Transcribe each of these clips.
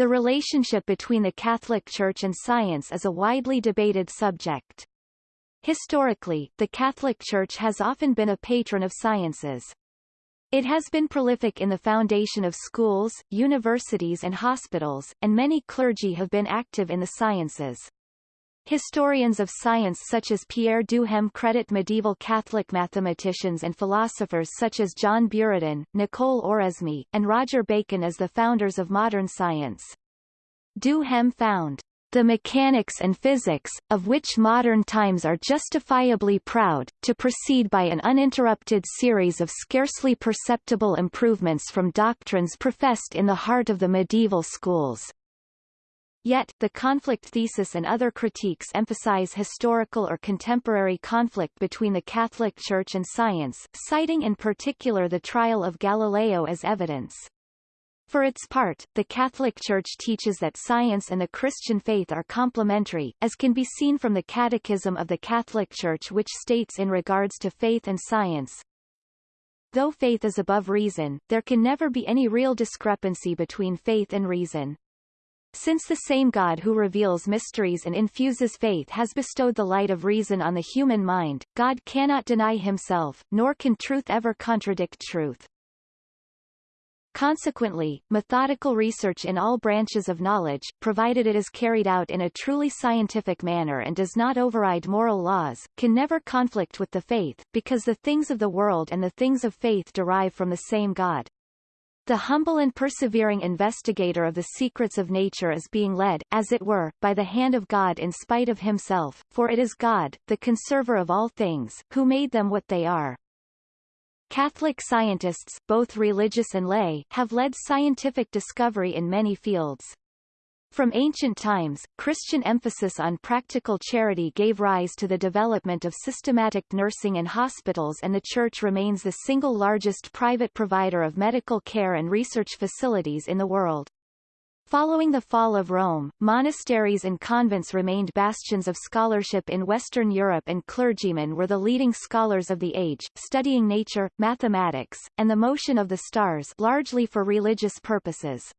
The relationship between the Catholic Church and science is a widely debated subject. Historically, the Catholic Church has often been a patron of sciences. It has been prolific in the foundation of schools, universities and hospitals, and many clergy have been active in the sciences. Historians of science such as Pierre Duhem credit medieval Catholic mathematicians and philosophers such as John Buridan, Nicole Oresme, and Roger Bacon as the founders of modern science. Duhem found the mechanics and physics, of which modern times are justifiably proud, to proceed by an uninterrupted series of scarcely perceptible improvements from doctrines professed in the heart of the medieval schools. Yet, the conflict thesis and other critiques emphasize historical or contemporary conflict between the Catholic Church and science, citing in particular the trial of Galileo as evidence. For its part, the Catholic Church teaches that science and the Christian faith are complementary, as can be seen from the Catechism of the Catholic Church which states in regards to faith and science, Though faith is above reason, there can never be any real discrepancy between faith and reason. Since the same God who reveals mysteries and infuses faith has bestowed the light of reason on the human mind, God cannot deny himself, nor can truth ever contradict truth. Consequently, methodical research in all branches of knowledge, provided it is carried out in a truly scientific manner and does not override moral laws, can never conflict with the faith, because the things of the world and the things of faith derive from the same God. The humble and persevering investigator of the secrets of nature is being led, as it were, by the hand of God in spite of himself, for it is God, the conserver of all things, who made them what they are. Catholic scientists, both religious and lay, have led scientific discovery in many fields. From ancient times, Christian emphasis on practical charity gave rise to the development of systematic nursing and hospitals and the Church remains the single largest private provider of medical care and research facilities in the world. Following the fall of Rome, monasteries and convents remained bastions of scholarship in Western Europe and clergymen were the leading scholars of the age, studying nature, mathematics, and the motion of the stars largely for religious purposes.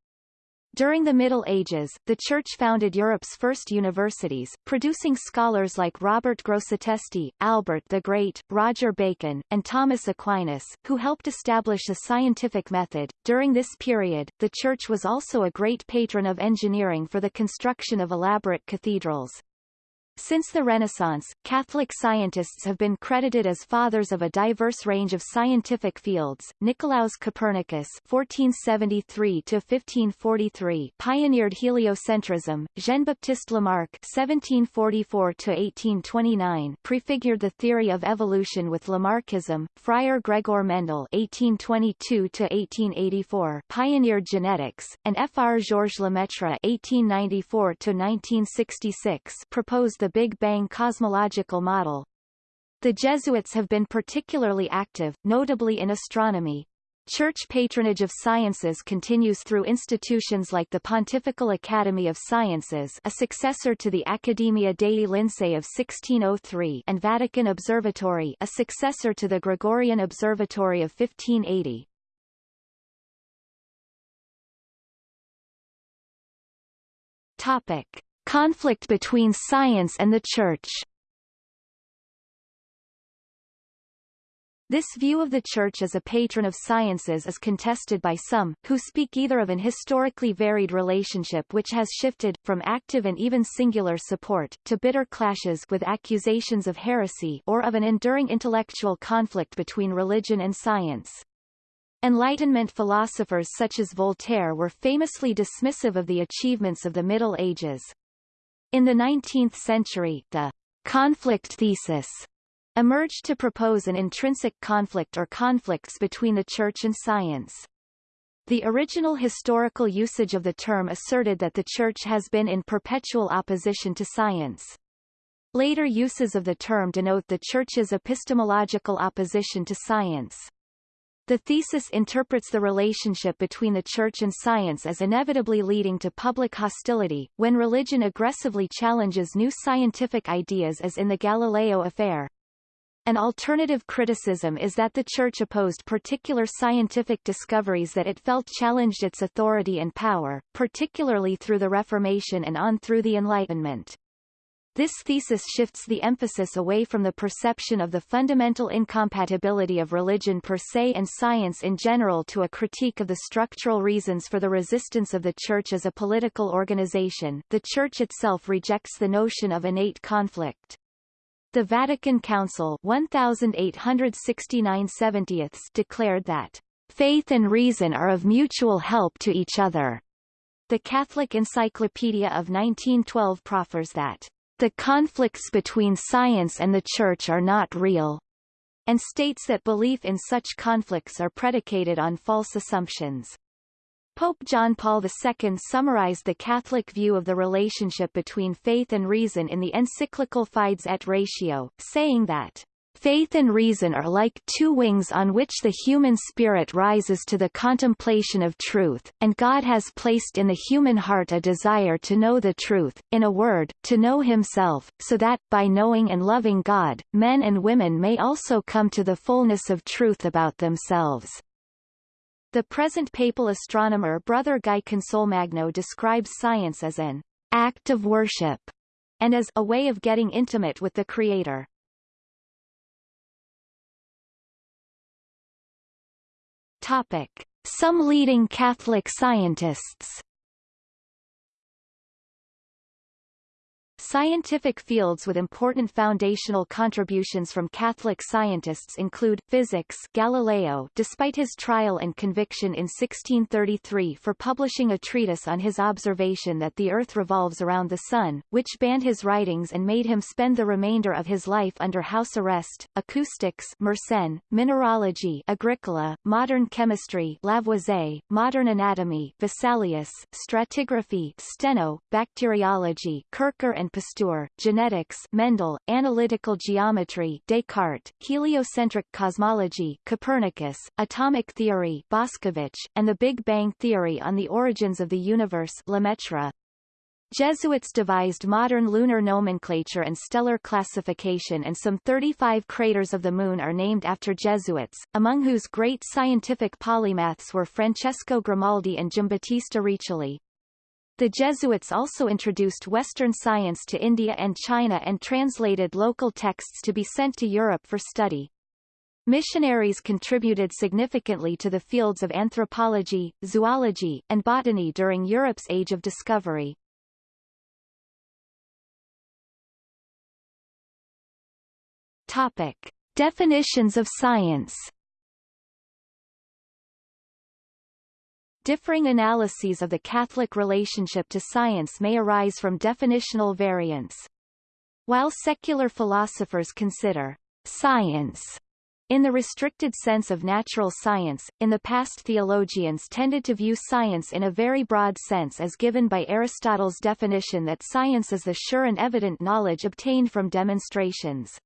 During the Middle Ages, the Church founded Europe's first universities, producing scholars like Robert Grosseteste, Albert the Great, Roger Bacon, and Thomas Aquinas, who helped establish a scientific method. During this period, the Church was also a great patron of engineering for the construction of elaborate cathedrals. Since the Renaissance, Catholic scientists have been credited as fathers of a diverse range of scientific fields. Nicolaus Copernicus (1473–1543) pioneered heliocentrism. Jean-Baptiste Lamarck (1744–1829) prefigured the theory of evolution with Lamarckism. Friar Gregor Mendel (1822–1884) pioneered genetics, and Fr. Georges Lemaitre (1894–1966) proposed the Big Bang cosmological model. The Jesuits have been particularly active, notably in astronomy. Church patronage of sciences continues through institutions like the Pontifical Academy of Sciences a successor to the Accademia dei Lincei of 1603 and Vatican Observatory a successor to the Gregorian Observatory of 1580. Topic. Conflict between science and the Church This view of the Church as a patron of sciences is contested by some, who speak either of an historically varied relationship which has shifted, from active and even singular support, to bitter clashes with accusations of heresy or of an enduring intellectual conflict between religion and science. Enlightenment philosophers such as Voltaire were famously dismissive of the achievements of the Middle Ages. In the 19th century, the conflict thesis emerged to propose an intrinsic conflict or conflicts between the Church and science. The original historical usage of the term asserted that the Church has been in perpetual opposition to science. Later uses of the term denote the Church's epistemological opposition to science. The thesis interprets the relationship between the Church and science as inevitably leading to public hostility, when religion aggressively challenges new scientific ideas as in the Galileo affair. An alternative criticism is that the Church opposed particular scientific discoveries that it felt challenged its authority and power, particularly through the Reformation and on through the Enlightenment. This thesis shifts the emphasis away from the perception of the fundamental incompatibility of religion per se and science in general to a critique of the structural reasons for the resistance of the Church as a political organization. The Church itself rejects the notion of innate conflict. The Vatican Council 1869 declared that faith and reason are of mutual help to each other. The Catholic Encyclopedia of 1912 proffers that the conflicts between science and the Church are not real, and states that belief in such conflicts are predicated on false assumptions. Pope John Paul II summarized the Catholic view of the relationship between faith and reason in the encyclical Fides et Ratio, saying that Faith and reason are like two wings on which the human spirit rises to the contemplation of truth, and God has placed in the human heart a desire to know the truth, in a word, to know himself, so that, by knowing and loving God, men and women may also come to the fullness of truth about themselves. The present papal astronomer Brother Guy Consolmagno describes science as an act of worship and as a way of getting intimate with the Creator. Topic. Some leading Catholic scientists Scientific fields with important foundational contributions from Catholic scientists include, physics Galileo despite his trial and conviction in 1633 for publishing a treatise on his observation that the Earth revolves around the Sun, which banned his writings and made him spend the remainder of his life under house arrest, acoustics Mersenne, mineralogy Agricola, modern chemistry Lavoisier, modern anatomy Vesalius, stratigraphy Steno, bacteriology Kircher and Pasteur, genetics Mendel, analytical geometry Descartes, heliocentric cosmology Copernicus, atomic theory Boscovich, and the Big Bang theory on the origins of the universe Lemaitre. Jesuits devised modern lunar nomenclature and stellar classification and some 35 craters of the Moon are named after Jesuits, among whose great scientific polymaths were Francesco Grimaldi and Giambattista Riccioli. The Jesuits also introduced Western science to India and China and translated local texts to be sent to Europe for study. Missionaries contributed significantly to the fields of anthropology, zoology, and botany during Europe's Age of Discovery. Topic. Definitions of science Differing analyses of the Catholic relationship to science may arise from definitional variants. While secular philosophers consider science in the restricted sense of natural science, in the past theologians tended to view science in a very broad sense as given by Aristotle's definition that science is the sure and evident knowledge obtained from demonstrations.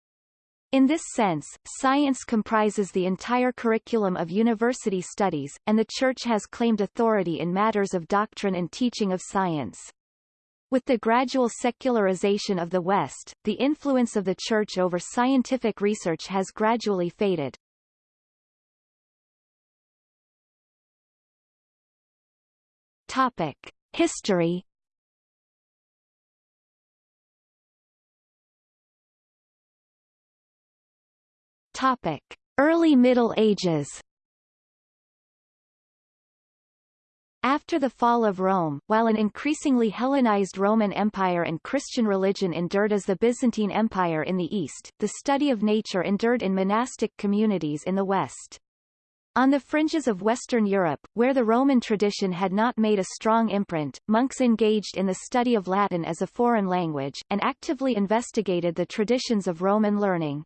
In this sense, science comprises the entire curriculum of university studies, and the Church has claimed authority in matters of doctrine and teaching of science. With the gradual secularization of the West, the influence of the Church over scientific research has gradually faded. Topic. History Topic: Early Middle Ages. After the fall of Rome, while an increasingly Hellenized Roman Empire and Christian religion endured as the Byzantine Empire in the east, the study of nature endured in monastic communities in the west. On the fringes of Western Europe, where the Roman tradition had not made a strong imprint, monks engaged in the study of Latin as a foreign language, and actively investigated the traditions of Roman learning.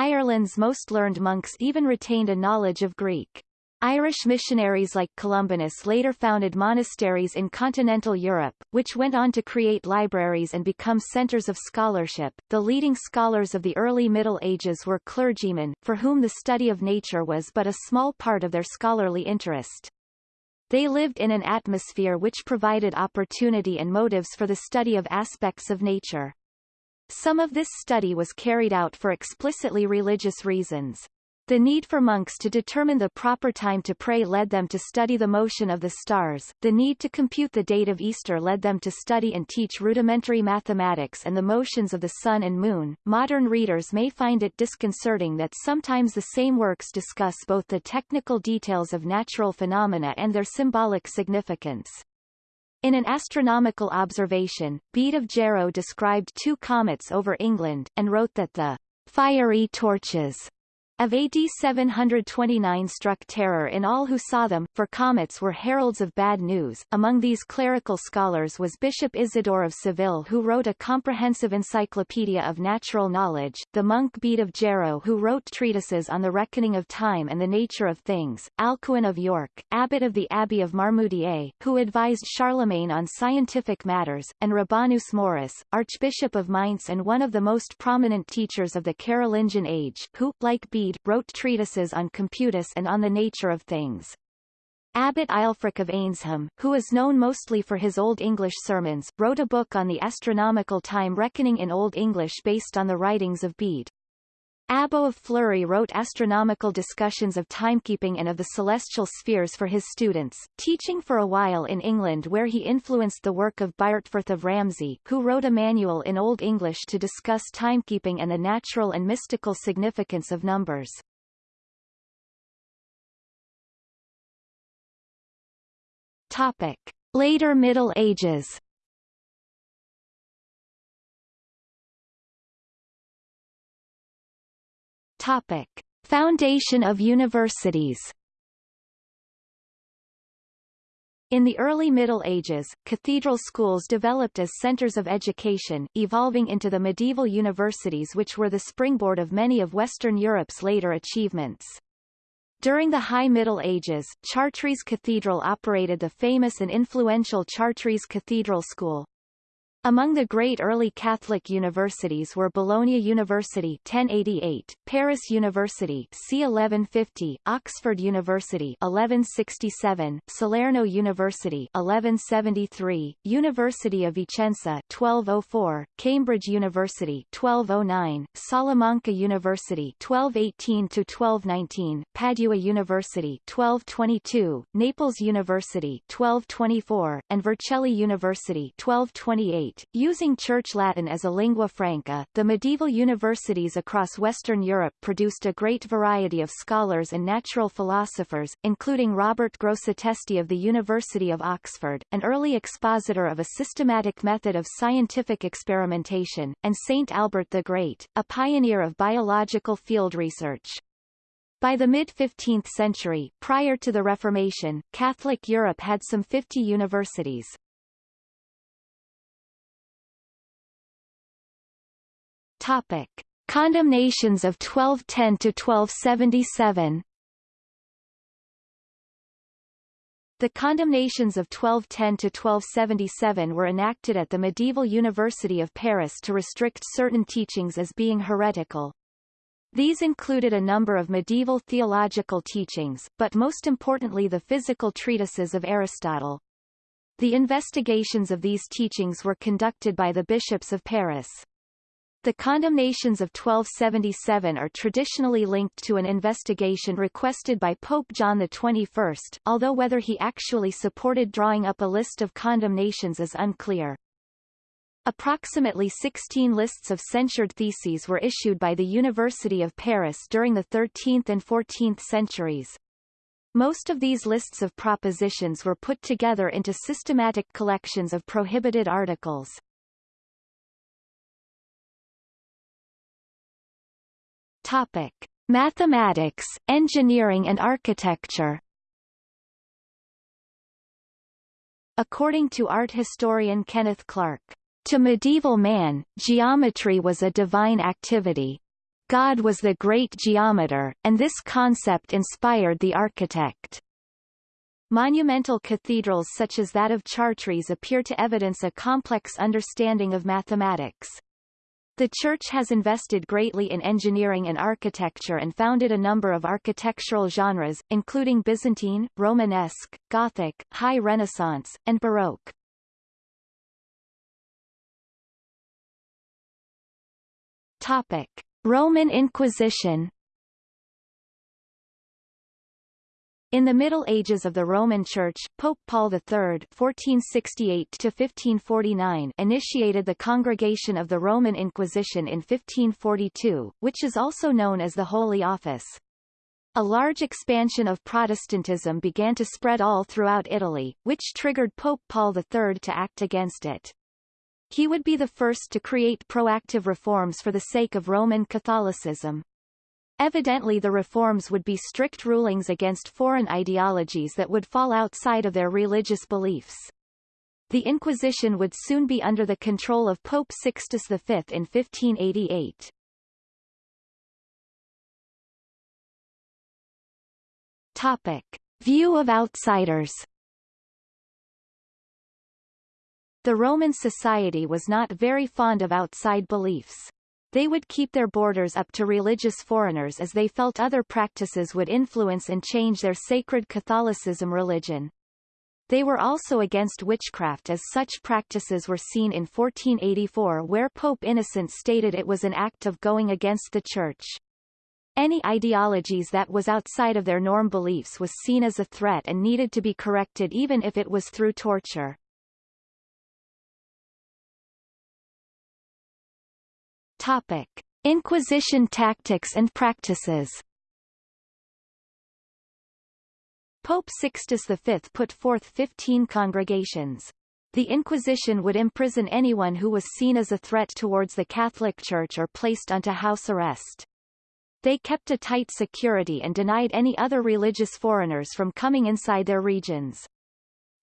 Ireland's most learned monks even retained a knowledge of Greek. Irish missionaries like Columbanus later founded monasteries in continental Europe, which went on to create libraries and become centers of scholarship. The leading scholars of the early Middle Ages were clergymen, for whom the study of nature was but a small part of their scholarly interest. They lived in an atmosphere which provided opportunity and motives for the study of aspects of nature. Some of this study was carried out for explicitly religious reasons. The need for monks to determine the proper time to pray led them to study the motion of the stars, the need to compute the date of Easter led them to study and teach rudimentary mathematics and the motions of the sun and moon. Modern readers may find it disconcerting that sometimes the same works discuss both the technical details of natural phenomena and their symbolic significance. In an astronomical observation, Bede of Jarrow described two comets over England, and wrote that the fiery torches of AD 729 struck terror in all who saw them, for comets were heralds of bad news. Among these clerical scholars was Bishop Isidore of Seville who wrote a comprehensive encyclopedia of natural knowledge, the monk Bede of Jarrow who wrote treatises on the reckoning of time and the nature of things, Alcuin of York, abbot of the Abbey of Marmoutier, who advised Charlemagne on scientific matters, and Rabanus Maurus, Archbishop of Mainz and one of the most prominent teachers of the Carolingian age, who, like Bede, wrote treatises on computus and on the nature of things. Abbot Ælfric of Eynsham, who is known mostly for his Old English sermons, wrote a book on the astronomical time reckoning in Old English based on the writings of Bede. Abbo of Fleury wrote astronomical discussions of timekeeping and of the celestial spheres for his students, teaching for a while in England where he influenced the work of Byrhtferth of Ramsey, who wrote a manual in Old English to discuss timekeeping and the natural and mystical significance of numbers. Topic. Later Middle Ages Topic. Foundation of universities In the early Middle Ages, cathedral schools developed as centers of education, evolving into the medieval universities which were the springboard of many of Western Europe's later achievements. During the High Middle Ages, Chartres Cathedral operated the famous and influential Chartres Cathedral School, among the great early Catholic universities were Bologna University 1088, Paris University c 1150, Oxford University 1167, Salerno University 1173, University of Vicenza 1204, Cambridge University 1209, Salamanca University 1218 to 1219, Padua University 1222, Naples University 1224, and Vercelli University 1228 Using Church Latin as a lingua franca, the medieval universities across Western Europe produced a great variety of scholars and natural philosophers, including Robert Grosseteste of the University of Oxford, an early expositor of a systematic method of scientific experimentation, and Saint Albert the Great, a pioneer of biological field research. By the mid-15th century, prior to the Reformation, Catholic Europe had some 50 universities. Topic: Condemnations of 1210 to 1277. The condemnations of 1210 to 1277 were enacted at the medieval University of Paris to restrict certain teachings as being heretical. These included a number of medieval theological teachings, but most importantly the physical treatises of Aristotle. The investigations of these teachings were conducted by the bishops of Paris. The condemnations of 1277 are traditionally linked to an investigation requested by Pope John XXI, although whether he actually supported drawing up a list of condemnations is unclear. Approximately 16 lists of censured theses were issued by the University of Paris during the 13th and 14th centuries. Most of these lists of propositions were put together into systematic collections of prohibited articles. Topic: Mathematics, Engineering and Architecture. According to art historian Kenneth Clark, to medieval man, geometry was a divine activity. God was the great geometer, and this concept inspired the architect. Monumental cathedrals such as that of Chartres appear to evidence a complex understanding of mathematics. The church has invested greatly in engineering and architecture and founded a number of architectural genres, including Byzantine, Romanesque, Gothic, High Renaissance, and Baroque. Topic. Roman Inquisition In the Middle Ages of the Roman Church, Pope Paul III (1468–1549) initiated the Congregation of the Roman Inquisition in 1542, which is also known as the Holy Office. A large expansion of Protestantism began to spread all throughout Italy, which triggered Pope Paul III to act against it. He would be the first to create proactive reforms for the sake of Roman Catholicism. Evidently the reforms would be strict rulings against foreign ideologies that would fall outside of their religious beliefs. The Inquisition would soon be under the control of Pope Sixtus V in 1588. Topic. View of outsiders The Roman society was not very fond of outside beliefs. They would keep their borders up to religious foreigners as they felt other practices would influence and change their sacred Catholicism religion. They were also against witchcraft as such practices were seen in 1484 where Pope Innocent stated it was an act of going against the Church. Any ideologies that was outside of their norm beliefs was seen as a threat and needed to be corrected even if it was through torture. Topic. Inquisition tactics and practices Pope Sixtus V put forth 15 congregations. The Inquisition would imprison anyone who was seen as a threat towards the Catholic Church or placed onto house arrest. They kept a tight security and denied any other religious foreigners from coming inside their regions.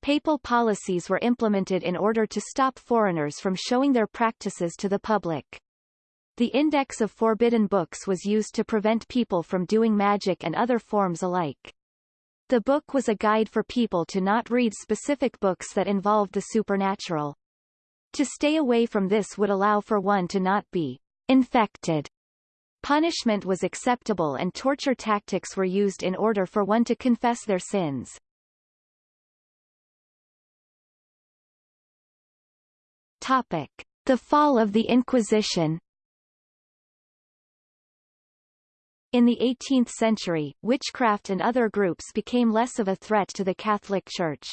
Papal policies were implemented in order to stop foreigners from showing their practices to the public. The Index of Forbidden Books was used to prevent people from doing magic and other forms alike. The book was a guide for people to not read specific books that involved the supernatural. To stay away from this would allow for one to not be infected. Punishment was acceptable and torture tactics were used in order for one to confess their sins. Topic. The fall of the Inquisition In the 18th century, witchcraft and other groups became less of a threat to the Catholic Church.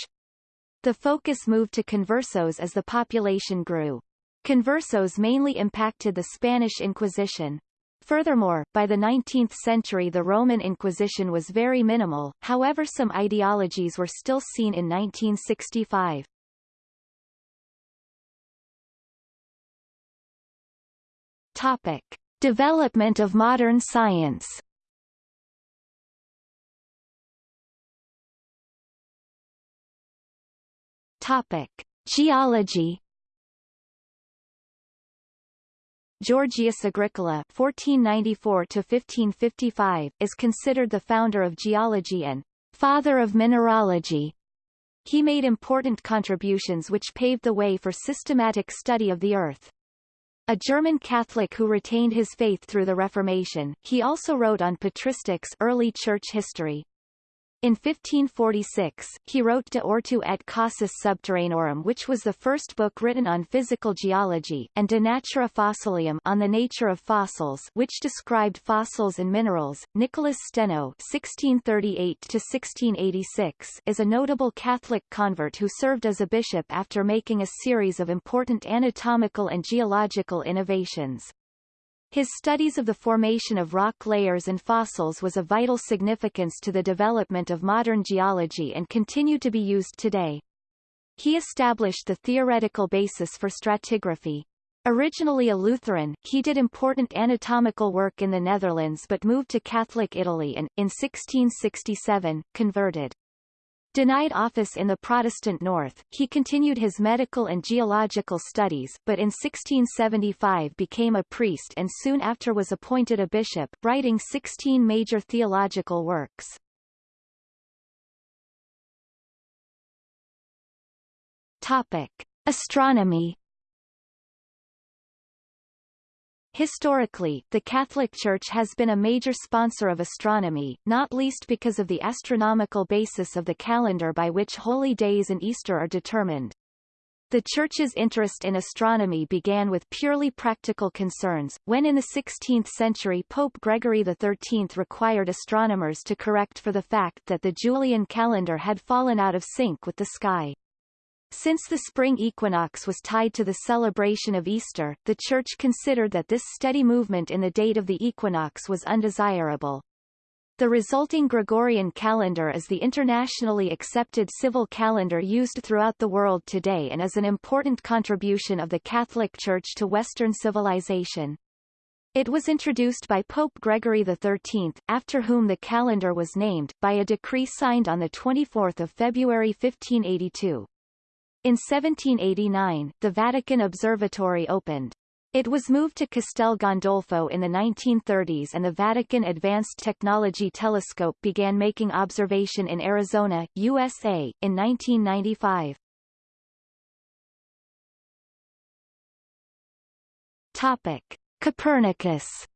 The focus moved to conversos as the population grew. Conversos mainly impacted the Spanish Inquisition. Furthermore, by the 19th century the Roman Inquisition was very minimal, however some ideologies were still seen in 1965. Topic. Development of modern science Topic. Geology Georgius Agricola (1494–1555) is considered the founder of geology and father of mineralogy. He made important contributions which paved the way for systematic study of the Earth. A German Catholic who retained his faith through the Reformation, he also wrote on patristics early church history. In 1546, he wrote De Ortu et Causis Subterraneorum which was the first book written on physical geology, and De Natura Fossilium on the nature of fossils which described fossils and minerals. Nicholas Steno (1638–1686) is a notable Catholic convert who served as a bishop after making a series of important anatomical and geological innovations. His studies of the formation of rock layers and fossils was of vital significance to the development of modern geology and continue to be used today. He established the theoretical basis for stratigraphy. Originally a Lutheran, he did important anatomical work in the Netherlands but moved to Catholic Italy and, in 1667, converted. Denied office in the Protestant North, he continued his medical and geological studies, but in 1675 became a priest and soon after was appointed a bishop, writing 16 major theological works. Topic. Astronomy Historically, the Catholic Church has been a major sponsor of astronomy, not least because of the astronomical basis of the calendar by which holy days and Easter are determined. The Church's interest in astronomy began with purely practical concerns, when in the 16th century Pope Gregory XIII required astronomers to correct for the fact that the Julian calendar had fallen out of sync with the sky. Since the spring equinox was tied to the celebration of Easter, the Church considered that this steady movement in the date of the equinox was undesirable. The resulting Gregorian calendar is the internationally accepted civil calendar used throughout the world today and is an important contribution of the Catholic Church to Western civilization. It was introduced by Pope Gregory XIII, after whom the calendar was named, by a decree signed on 24 February 1582. In 1789, the Vatican Observatory opened. It was moved to Castel Gandolfo in the 1930s and the Vatican Advanced Technology Telescope began making observation in Arizona, USA, in 1995. Topic. Copernicus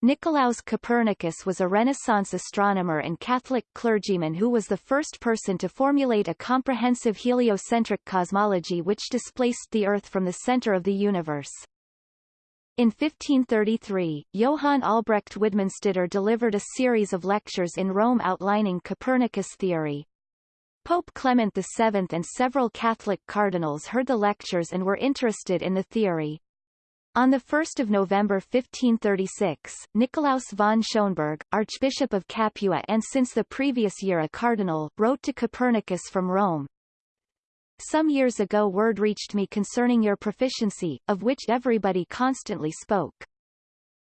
Nicolaus Copernicus was a Renaissance astronomer and Catholic clergyman who was the first person to formulate a comprehensive heliocentric cosmology which displaced the Earth from the center of the universe. In 1533, Johann Albrecht Widmanstätter delivered a series of lectures in Rome outlining Copernicus' theory. Pope Clement VII and several Catholic cardinals heard the lectures and were interested in the theory. On 1 November 1536, Nicolaus von Schönberg, Archbishop of Capua and since the previous year a cardinal, wrote to Copernicus from Rome. Some years ago word reached me concerning your proficiency, of which everybody constantly spoke.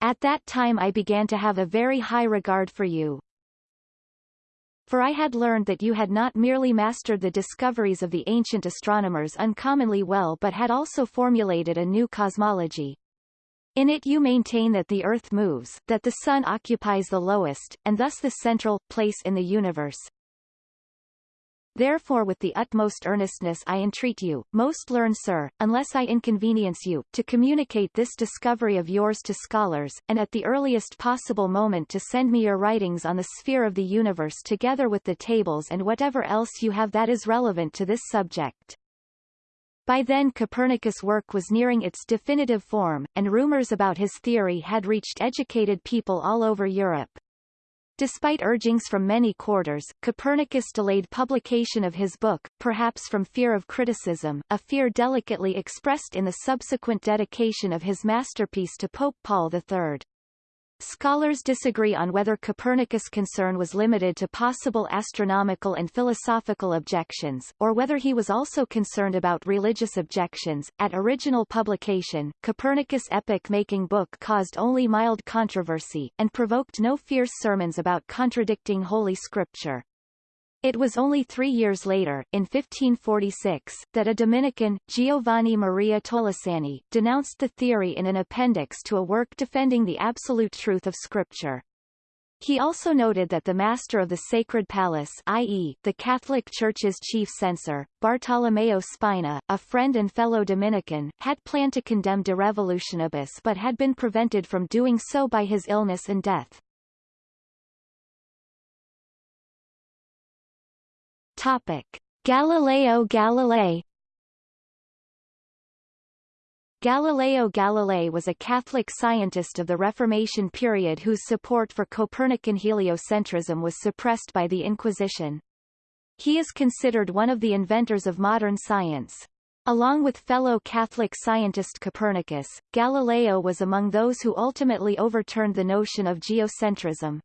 At that time I began to have a very high regard for you. For I had learned that you had not merely mastered the discoveries of the ancient astronomers uncommonly well but had also formulated a new cosmology. In it you maintain that the Earth moves, that the Sun occupies the lowest, and thus the central, place in the universe. Therefore with the utmost earnestness I entreat you, most learned sir, unless I inconvenience you, to communicate this discovery of yours to scholars, and at the earliest possible moment to send me your writings on the sphere of the universe together with the tables and whatever else you have that is relevant to this subject. By then Copernicus' work was nearing its definitive form, and rumors about his theory had reached educated people all over Europe. Despite urgings from many quarters, Copernicus delayed publication of his book, perhaps from fear of criticism, a fear delicately expressed in the subsequent dedication of his masterpiece to Pope Paul III. Scholars disagree on whether Copernicus' concern was limited to possible astronomical and philosophical objections, or whether he was also concerned about religious objections. At original publication, Copernicus' epoch-making book caused only mild controversy, and provoked no fierce sermons about contradicting Holy Scripture. It was only three years later, in 1546, that a Dominican, Giovanni Maria Tolosani, denounced the theory in an appendix to a work defending the absolute truth of Scripture. He also noted that the master of the Sacred Palace i.e., the Catholic Church's chief censor, Bartolomeo Spina, a friend and fellow Dominican, had planned to condemn De Revolutionibus but had been prevented from doing so by his illness and death. Topic. Galileo Galilei Galileo Galilei was a Catholic scientist of the Reformation period whose support for Copernican heliocentrism was suppressed by the Inquisition. He is considered one of the inventors of modern science. Along with fellow Catholic scientist Copernicus, Galileo was among those who ultimately overturned the notion of geocentrism.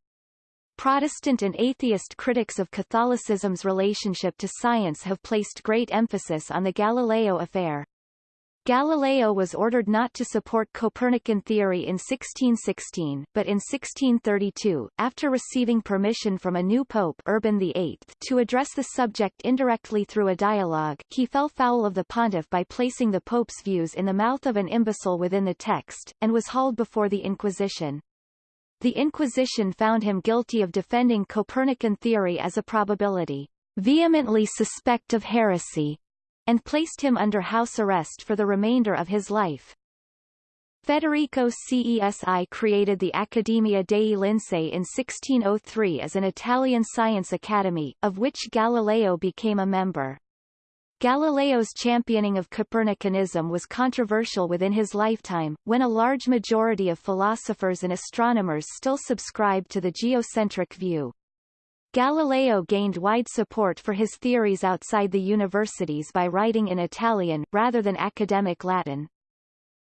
Protestant and atheist critics of Catholicism's relationship to science have placed great emphasis on the Galileo affair. Galileo was ordered not to support Copernican theory in 1616, but in 1632, after receiving permission from a new pope Urban VIII to address the subject indirectly through a dialogue, he fell foul of the pontiff by placing the pope's views in the mouth of an imbecile within the text, and was hauled before the Inquisition. The Inquisition found him guilty of defending Copernican theory as a probability, vehemently suspect of heresy, and placed him under house arrest for the remainder of his life. Federico Cesi created the Accademia dei Lincei in 1603 as an Italian science academy, of which Galileo became a member. Galileo's championing of Copernicanism was controversial within his lifetime, when a large majority of philosophers and astronomers still subscribed to the geocentric view. Galileo gained wide support for his theories outside the universities by writing in Italian, rather than academic Latin.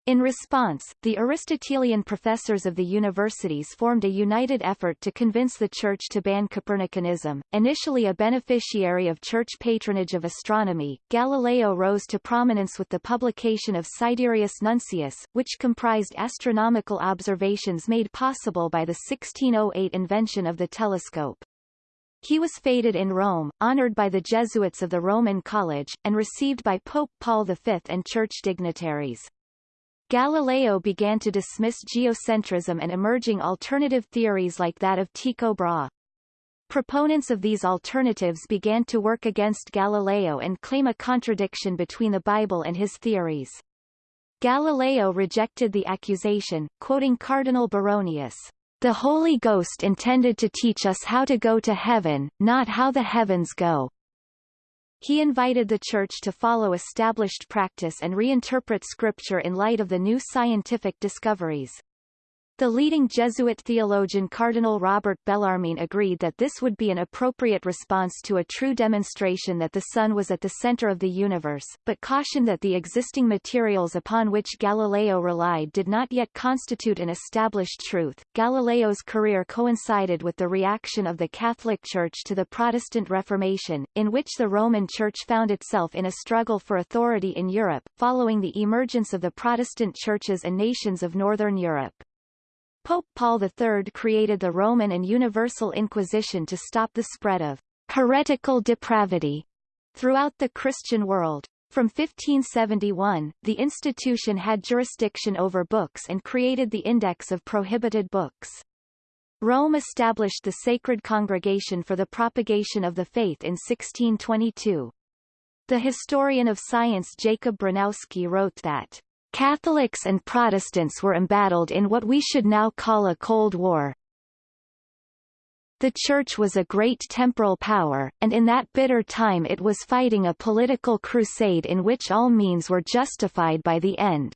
In response, the Aristotelian professors of the universities formed a united effort to convince the Church to ban Copernicanism. Initially a beneficiary of Church patronage of astronomy, Galileo rose to prominence with the publication of Sidereus Nuncius, which comprised astronomical observations made possible by the 1608 invention of the telescope. He was feted in Rome, honored by the Jesuits of the Roman College, and received by Pope Paul V and church dignitaries. Galileo began to dismiss geocentrism and emerging alternative theories like that of Tycho Brahe. Proponents of these alternatives began to work against Galileo and claim a contradiction between the Bible and his theories. Galileo rejected the accusation, quoting Cardinal Baronius, "The Holy Ghost intended to teach us how to go to heaven, not how the heavens go." He invited the Church to follow established practice and reinterpret Scripture in light of the new scientific discoveries. The leading Jesuit theologian Cardinal Robert Bellarmine agreed that this would be an appropriate response to a true demonstration that the Sun was at the center of the universe, but cautioned that the existing materials upon which Galileo relied did not yet constitute an established truth. Galileo's career coincided with the reaction of the Catholic Church to the Protestant Reformation, in which the Roman Church found itself in a struggle for authority in Europe, following the emergence of the Protestant churches and nations of Northern Europe. Pope Paul III created the Roman and Universal Inquisition to stop the spread of heretical depravity throughout the Christian world. From 1571, the institution had jurisdiction over books and created the Index of Prohibited Books. Rome established the Sacred Congregation for the Propagation of the Faith in 1622. The historian of science Jacob Bronowski wrote that Catholics and Protestants were embattled in what we should now call a Cold War. The Church was a great temporal power, and in that bitter time it was fighting a political crusade in which all means were justified by the end.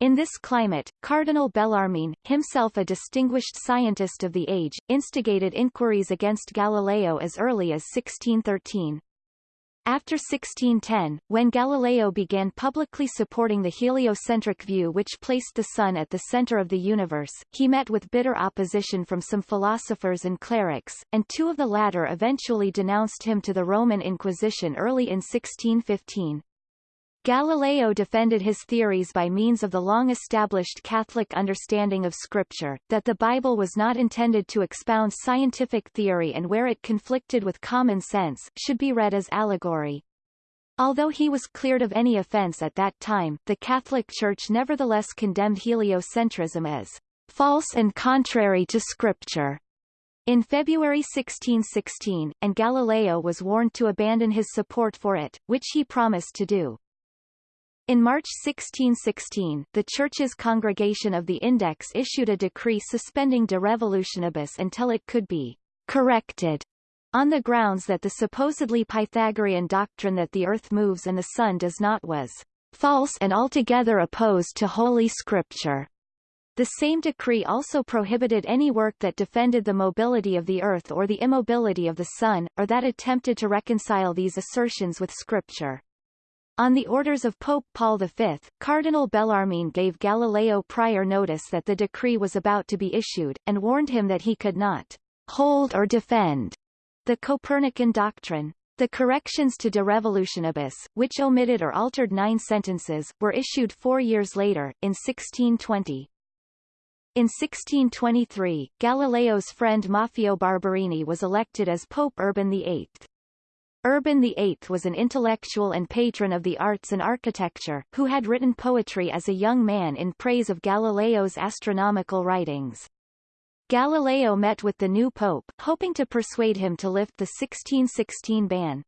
In this climate, Cardinal Bellarmine, himself a distinguished scientist of the age, instigated inquiries against Galileo as early as 1613. After 1610, when Galileo began publicly supporting the heliocentric view which placed the Sun at the center of the universe, he met with bitter opposition from some philosophers and clerics, and two of the latter eventually denounced him to the Roman Inquisition early in 1615. Galileo defended his theories by means of the long-established Catholic understanding of Scripture, that the Bible was not intended to expound scientific theory and where it conflicted with common sense, should be read as allegory. Although he was cleared of any offense at that time, the Catholic Church nevertheless condemned heliocentrism as false and contrary to Scripture. In February 1616, and Galileo was warned to abandon his support for it, which he promised to do. In March 1616, the Church's Congregation of the Index issued a decree suspending De Revolutionibus until it could be corrected on the grounds that the supposedly Pythagorean doctrine that the earth moves and the sun does not was false and altogether opposed to Holy Scripture. The same decree also prohibited any work that defended the mobility of the earth or the immobility of the sun, or that attempted to reconcile these assertions with Scripture. On the orders of Pope Paul V, Cardinal Bellarmine gave Galileo prior notice that the decree was about to be issued, and warned him that he could not hold or defend the Copernican doctrine. The corrections to De Revolutionibus, which omitted or altered nine sentences, were issued four years later, in 1620. In 1623, Galileo's friend Maffeo Barberini was elected as Pope Urban VIII. Urban VIII was an intellectual and patron of the arts and architecture, who had written poetry as a young man in praise of Galileo's astronomical writings. Galileo met with the new pope, hoping to persuade him to lift the 1616 ban.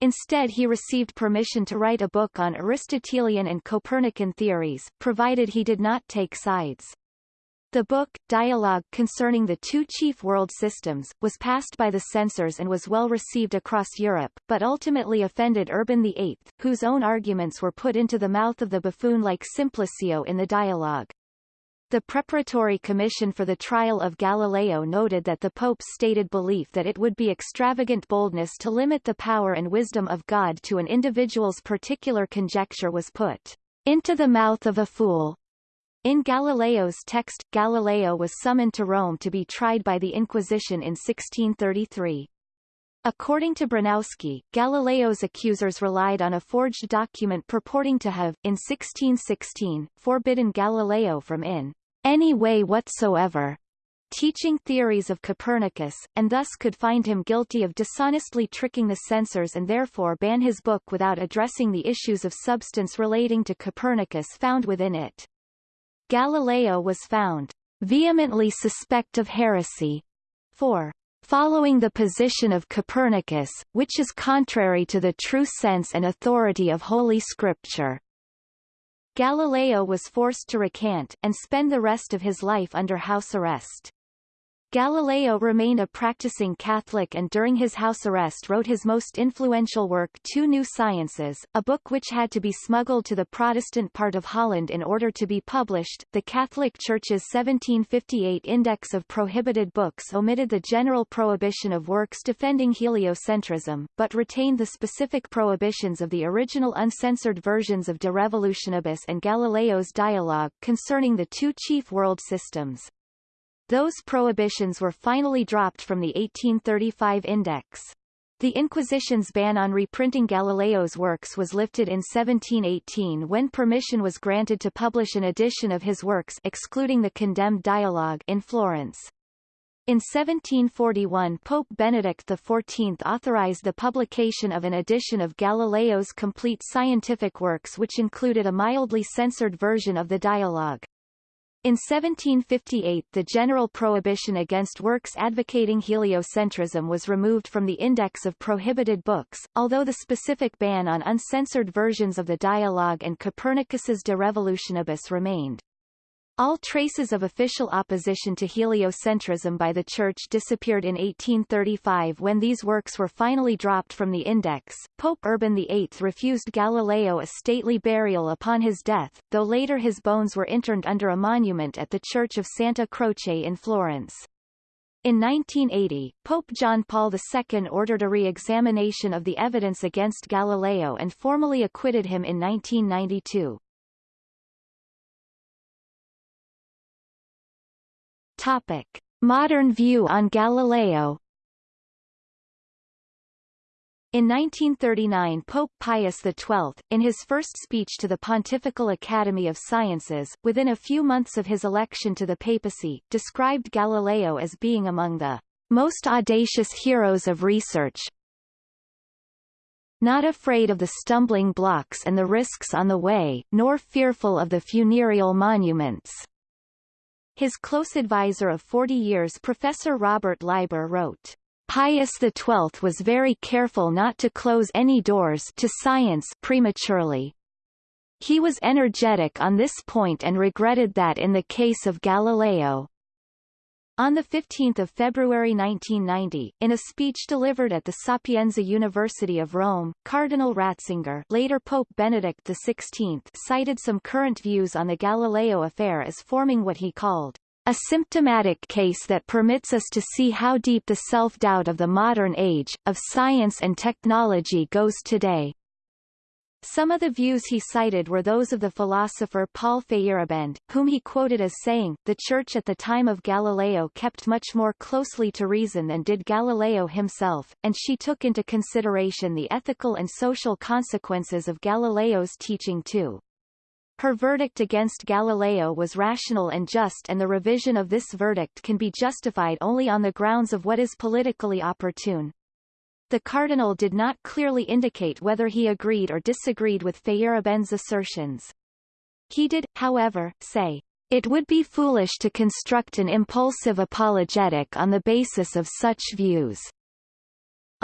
Instead he received permission to write a book on Aristotelian and Copernican theories, provided he did not take sides. The book, Dialogue Concerning the Two Chief World Systems, was passed by the censors and was well received across Europe, but ultimately offended Urban VIII, whose own arguments were put into the mouth of the buffoon-like Simplicio in the dialogue. The Preparatory Commission for the Trial of Galileo noted that the Pope's stated belief that it would be extravagant boldness to limit the power and wisdom of God to an individual's particular conjecture was put into the mouth of a fool. In Galileo's text, Galileo was summoned to Rome to be tried by the Inquisition in 1633. According to Bronowski, Galileo's accusers relied on a forged document purporting to have, in 1616, forbidden Galileo from in any way whatsoever teaching theories of Copernicus, and thus could find him guilty of dishonestly tricking the censors and therefore ban his book without addressing the issues of substance relating to Copernicus found within it. Galileo was found vehemently suspect of heresy for following the position of Copernicus, which is contrary to the true sense and authority of Holy Scripture. Galileo was forced to recant, and spend the rest of his life under house arrest. Galileo remained a practicing Catholic and during his house arrest wrote his most influential work Two New Sciences, a book which had to be smuggled to the Protestant part of Holland in order to be published. The Catholic Church's 1758 Index of Prohibited Books omitted the general prohibition of works defending heliocentrism, but retained the specific prohibitions of the original uncensored versions of De Revolutionibus and Galileo's dialogue concerning the two chief world systems. Those prohibitions were finally dropped from the 1835 Index. The Inquisition's ban on reprinting Galileo's works was lifted in 1718 when permission was granted to publish an edition of his works excluding the condemned dialogue in Florence. In 1741 Pope Benedict XIV authorized the publication of an edition of Galileo's complete scientific works which included a mildly censored version of the dialogue. In 1758 the general prohibition against works advocating heliocentrism was removed from the Index of Prohibited Books, although the specific ban on uncensored versions of the dialogue and Copernicus's De Revolutionibus remained. All traces of official opposition to heliocentrism by the Church disappeared in 1835 when these works were finally dropped from the index. Pope Urban VIII refused Galileo a stately burial upon his death, though later his bones were interned under a monument at the Church of Santa Croce in Florence. In 1980, Pope John Paul II ordered a re-examination of the evidence against Galileo and formally acquitted him in 1992. Topic. Modern view on Galileo in 1939 Pope Pius XII, in his first speech to the Pontifical Academy of Sciences, within a few months of his election to the papacy, described Galileo as being among the most audacious heroes of research, not afraid of the stumbling blocks and the risks on the way, nor fearful of the funereal monuments. His close advisor of 40 years Professor Robert Leiber wrote, Pius XII was very careful not to close any doors to science prematurely. He was energetic on this point and regretted that in the case of Galileo, on 15 February 1990, in a speech delivered at the Sapienza University of Rome, Cardinal Ratzinger later Pope Benedict XVI cited some current views on the Galileo affair as forming what he called a symptomatic case that permits us to see how deep the self-doubt of the modern age, of science and technology goes today. Some of the views he cited were those of the philosopher Paul Feyerabend, whom he quoted as saying, the Church at the time of Galileo kept much more closely to reason than did Galileo himself, and she took into consideration the ethical and social consequences of Galileo's teaching too. Her verdict against Galileo was rational and just and the revision of this verdict can be justified only on the grounds of what is politically opportune. The cardinal did not clearly indicate whether he agreed or disagreed with Feyerabend's assertions. He did, however, say, it would be foolish to construct an impulsive apologetic on the basis of such views.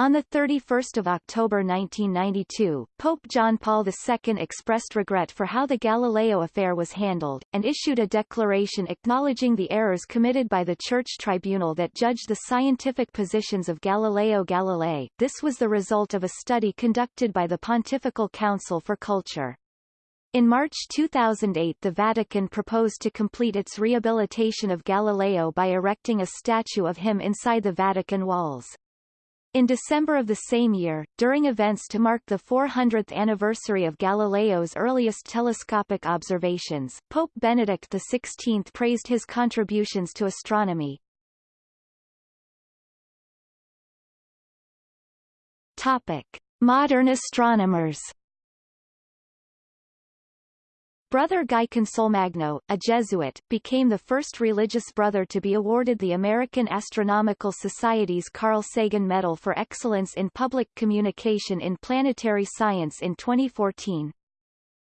On 31 October 1992, Pope John Paul II expressed regret for how the Galileo affair was handled, and issued a declaration acknowledging the errors committed by the Church Tribunal that judged the scientific positions of Galileo Galilei. This was the result of a study conducted by the Pontifical Council for Culture. In March 2008 the Vatican proposed to complete its rehabilitation of Galileo by erecting a statue of him inside the Vatican walls. In December of the same year, during events to mark the 400th anniversary of Galileo's earliest telescopic observations, Pope Benedict XVI praised his contributions to astronomy. Topic. Modern astronomers Brother Guy Consolmagno, a Jesuit, became the first religious brother to be awarded the American Astronomical Society's Carl Sagan Medal for Excellence in Public Communication in Planetary Science in 2014.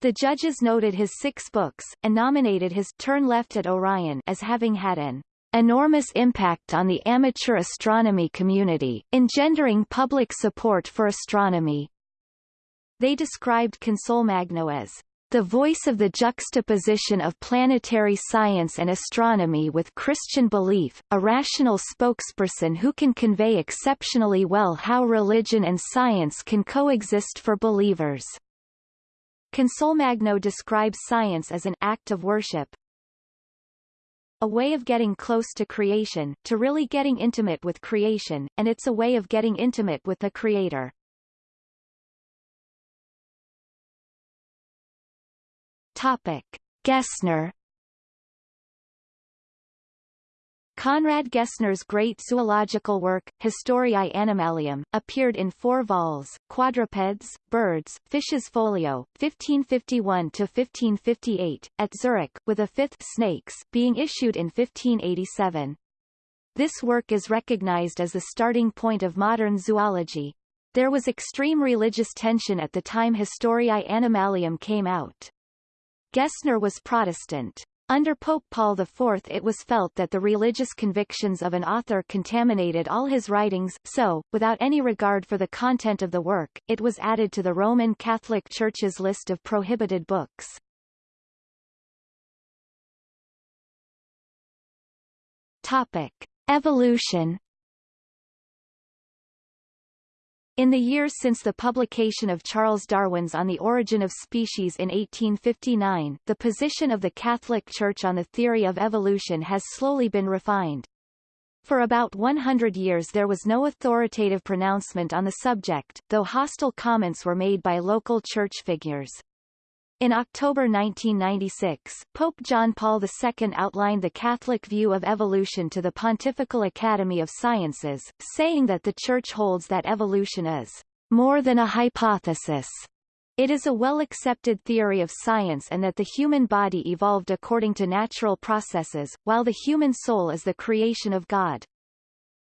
The judges noted his six books, and nominated his Turn Left at Orion as having had an enormous impact on the amateur astronomy community, engendering public support for astronomy. They described Consolmagno as the voice of the juxtaposition of planetary science and astronomy with Christian belief, a rational spokesperson who can convey exceptionally well how religion and science can coexist for believers. Consolmagno describes science as an act of worship, a way of getting close to creation, to really getting intimate with creation, and it's a way of getting intimate with the Creator. Topic. Gesner Conrad Gesner's great zoological work, Historiae Animalium, appeared in four vols, Quadrupeds, Birds, Fishes Folio, 1551-1558, at Zurich, with a fifth Snakes being issued in 1587. This work is recognized as the starting point of modern zoology. There was extreme religious tension at the time Historiae Animalium came out. Gesner was Protestant. Under Pope Paul IV it was felt that the religious convictions of an author contaminated all his writings, so, without any regard for the content of the work, it was added to the Roman Catholic Church's list of prohibited books. Topic. Evolution In the years since the publication of Charles Darwin's On the Origin of Species in 1859, the position of the Catholic Church on the theory of evolution has slowly been refined. For about 100 years there was no authoritative pronouncement on the subject, though hostile comments were made by local church figures. In October 1996, Pope John Paul II outlined the Catholic view of evolution to the Pontifical Academy of Sciences, saying that the Church holds that evolution is more than a hypothesis. It is a well-accepted theory of science and that the human body evolved according to natural processes, while the human soul is the creation of God.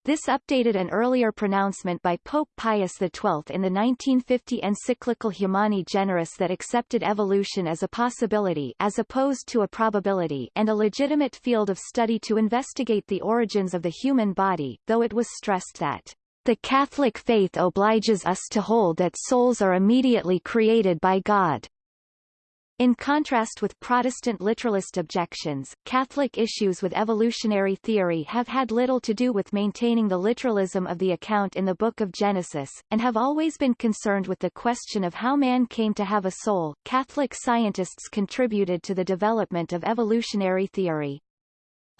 This updated an earlier pronouncement by Pope Pius XII in the 1950 encyclical Humani Generis that accepted evolution as a possibility as opposed to a probability and a legitimate field of study to investigate the origins of the human body, though it was stressed that the Catholic faith obliges us to hold that souls are immediately created by God. In contrast with Protestant literalist objections, Catholic issues with evolutionary theory have had little to do with maintaining the literalism of the account in the Book of Genesis, and have always been concerned with the question of how man came to have a soul. Catholic scientists contributed to the development of evolutionary theory.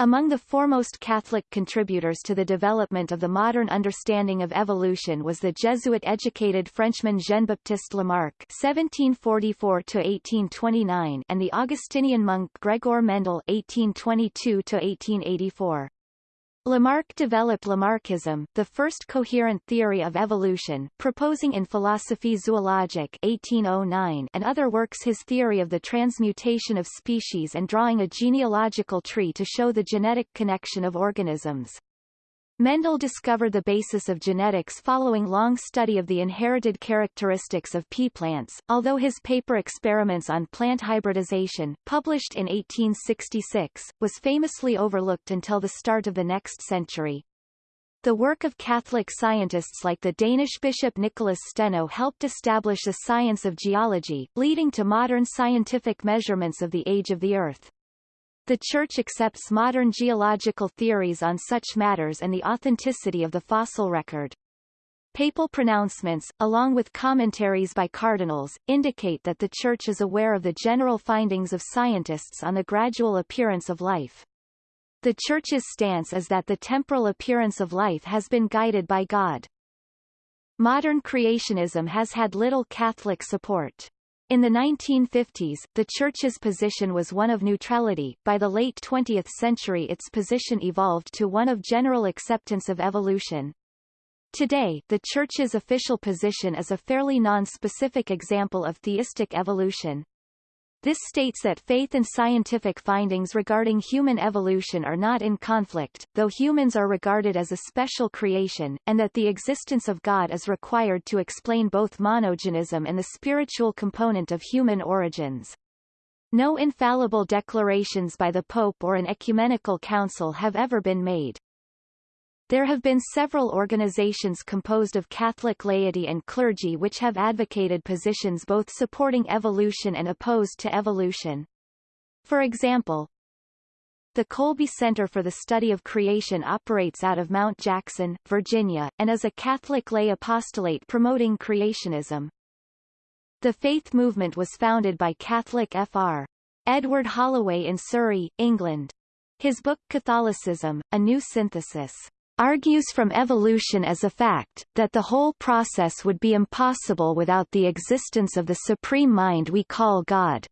Among the foremost Catholic contributors to the development of the modern understanding of evolution was the Jesuit-educated Frenchman Jean-Baptiste Lamarck (1744–1829) and the Augustinian monk Gregor Mendel (1822–1884). Lamarck developed Lamarckism, the first coherent theory of evolution, proposing in Philosophie zoologique 1809 and other works his theory of the transmutation of species and drawing a genealogical tree to show the genetic connection of organisms. Mendel discovered the basis of genetics following long study of the inherited characteristics of pea plants, although his paper Experiments on Plant Hybridization, published in 1866, was famously overlooked until the start of the next century. The work of Catholic scientists like the Danish bishop Nicholas Steno helped establish a science of geology, leading to modern scientific measurements of the age of the Earth. The Church accepts modern geological theories on such matters and the authenticity of the fossil record. Papal pronouncements, along with commentaries by cardinals, indicate that the Church is aware of the general findings of scientists on the gradual appearance of life. The Church's stance is that the temporal appearance of life has been guided by God. Modern creationism has had little Catholic support. In the 1950s, the Church's position was one of neutrality. By the late 20th century its position evolved to one of general acceptance of evolution. Today, the Church's official position is a fairly non-specific example of theistic evolution. This states that faith and scientific findings regarding human evolution are not in conflict, though humans are regarded as a special creation, and that the existence of God is required to explain both monogenism and the spiritual component of human origins. No infallible declarations by the Pope or an ecumenical council have ever been made. There have been several organizations composed of Catholic laity and clergy which have advocated positions both supporting evolution and opposed to evolution. For example, the Kolbe Center for the Study of Creation operates out of Mount Jackson, Virginia, and is a Catholic lay apostolate promoting creationism. The faith movement was founded by Catholic Fr. Edward Holloway in Surrey, England. His book Catholicism, A New Synthesis argues from evolution as a fact, that the whole process would be impossible without the existence of the supreme mind we call God.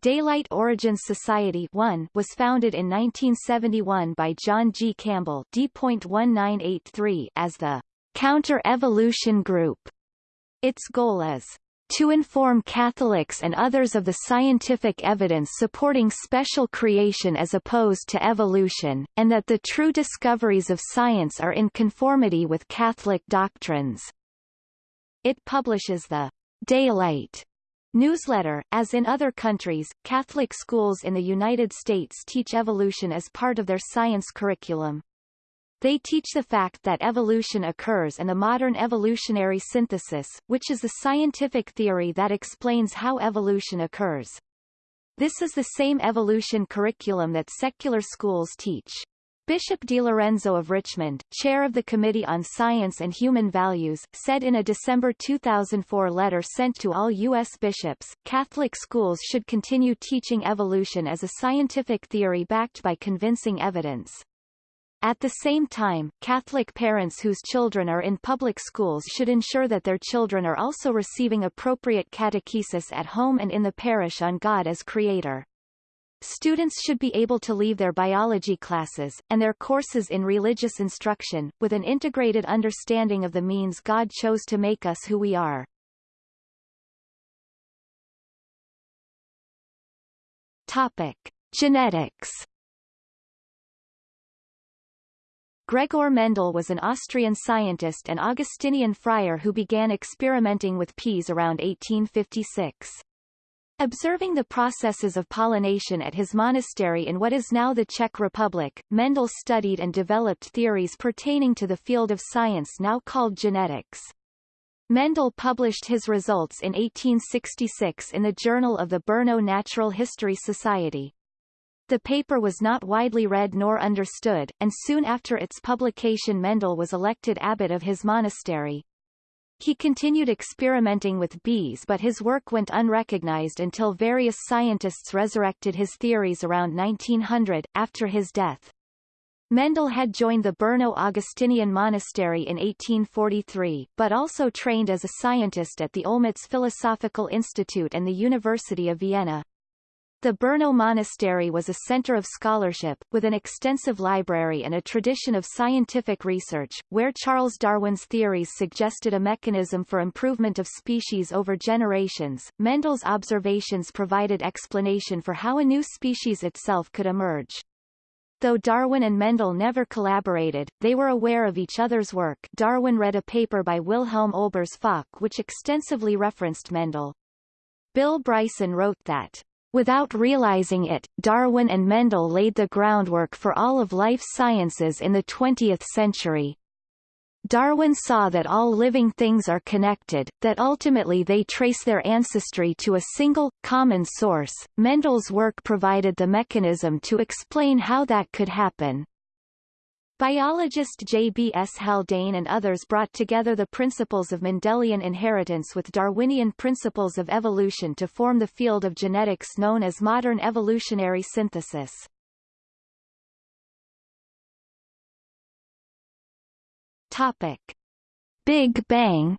Daylight Origins Society 1 was founded in 1971 by John G. Campbell D.1983 as the Counter-Evolution Group. Its goal is to inform Catholics and others of the scientific evidence supporting special creation as opposed to evolution, and that the true discoveries of science are in conformity with Catholic doctrines. It publishes the Daylight newsletter. As in other countries, Catholic schools in the United States teach evolution as part of their science curriculum. They teach the fact that evolution occurs and the modern evolutionary synthesis, which is the scientific theory that explains how evolution occurs. This is the same evolution curriculum that secular schools teach. Bishop DiLorenzo of Richmond, chair of the Committee on Science and Human Values, said in a December 2004 letter sent to all U.S. bishops, Catholic schools should continue teaching evolution as a scientific theory backed by convincing evidence. At the same time, Catholic parents whose children are in public schools should ensure that their children are also receiving appropriate catechesis at home and in the parish on God as Creator. Students should be able to leave their biology classes, and their courses in religious instruction, with an integrated understanding of the means God chose to make us who we are. Topic. Genetics Gregor Mendel was an Austrian scientist and Augustinian friar who began experimenting with peas around 1856. Observing the processes of pollination at his monastery in what is now the Czech Republic, Mendel studied and developed theories pertaining to the field of science now called genetics. Mendel published his results in 1866 in the Journal of the Brno Natural History Society. The paper was not widely read nor understood, and soon after its publication Mendel was elected abbot of his monastery. He continued experimenting with bees but his work went unrecognized until various scientists resurrected his theories around 1900, after his death. Mendel had joined the Brno Augustinian Monastery in 1843, but also trained as a scientist at the Olmütz Philosophical Institute and the University of Vienna. The Brno Monastery was a center of scholarship, with an extensive library and a tradition of scientific research, where Charles Darwin's theories suggested a mechanism for improvement of species over generations. Mendel's observations provided explanation for how a new species itself could emerge. Though Darwin and Mendel never collaborated, they were aware of each other's work Darwin read a paper by Wilhelm Olbers Fock which extensively referenced Mendel. Bill Bryson wrote that Without realizing it, Darwin and Mendel laid the groundwork for all of life sciences in the 20th century. Darwin saw that all living things are connected, that ultimately they trace their ancestry to a single, common source. Mendel's work provided the mechanism to explain how that could happen. Biologist J. B. S. Haldane and others brought together the principles of Mendelian inheritance with Darwinian principles of evolution to form the field of genetics known as modern evolutionary synthesis. Topic. Big Bang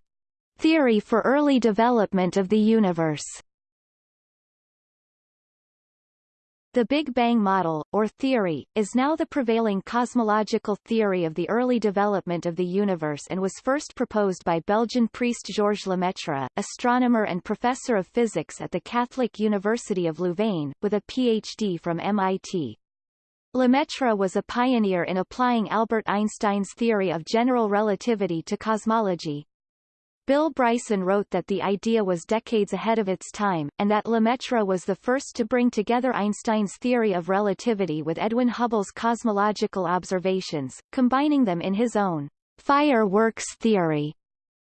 theory for early development of the universe The Big Bang model, or theory, is now the prevailing cosmological theory of the early development of the universe and was first proposed by Belgian priest Georges Lemaitre, astronomer and professor of physics at the Catholic University of Louvain, with a Ph.D. from MIT. Lemaitre was a pioneer in applying Albert Einstein's theory of general relativity to cosmology. Bill Bryson wrote that the idea was decades ahead of its time, and that Lemaitre was the first to bring together Einstein's theory of relativity with Edwin Hubble's cosmological observations, combining them in his own fireworks theory.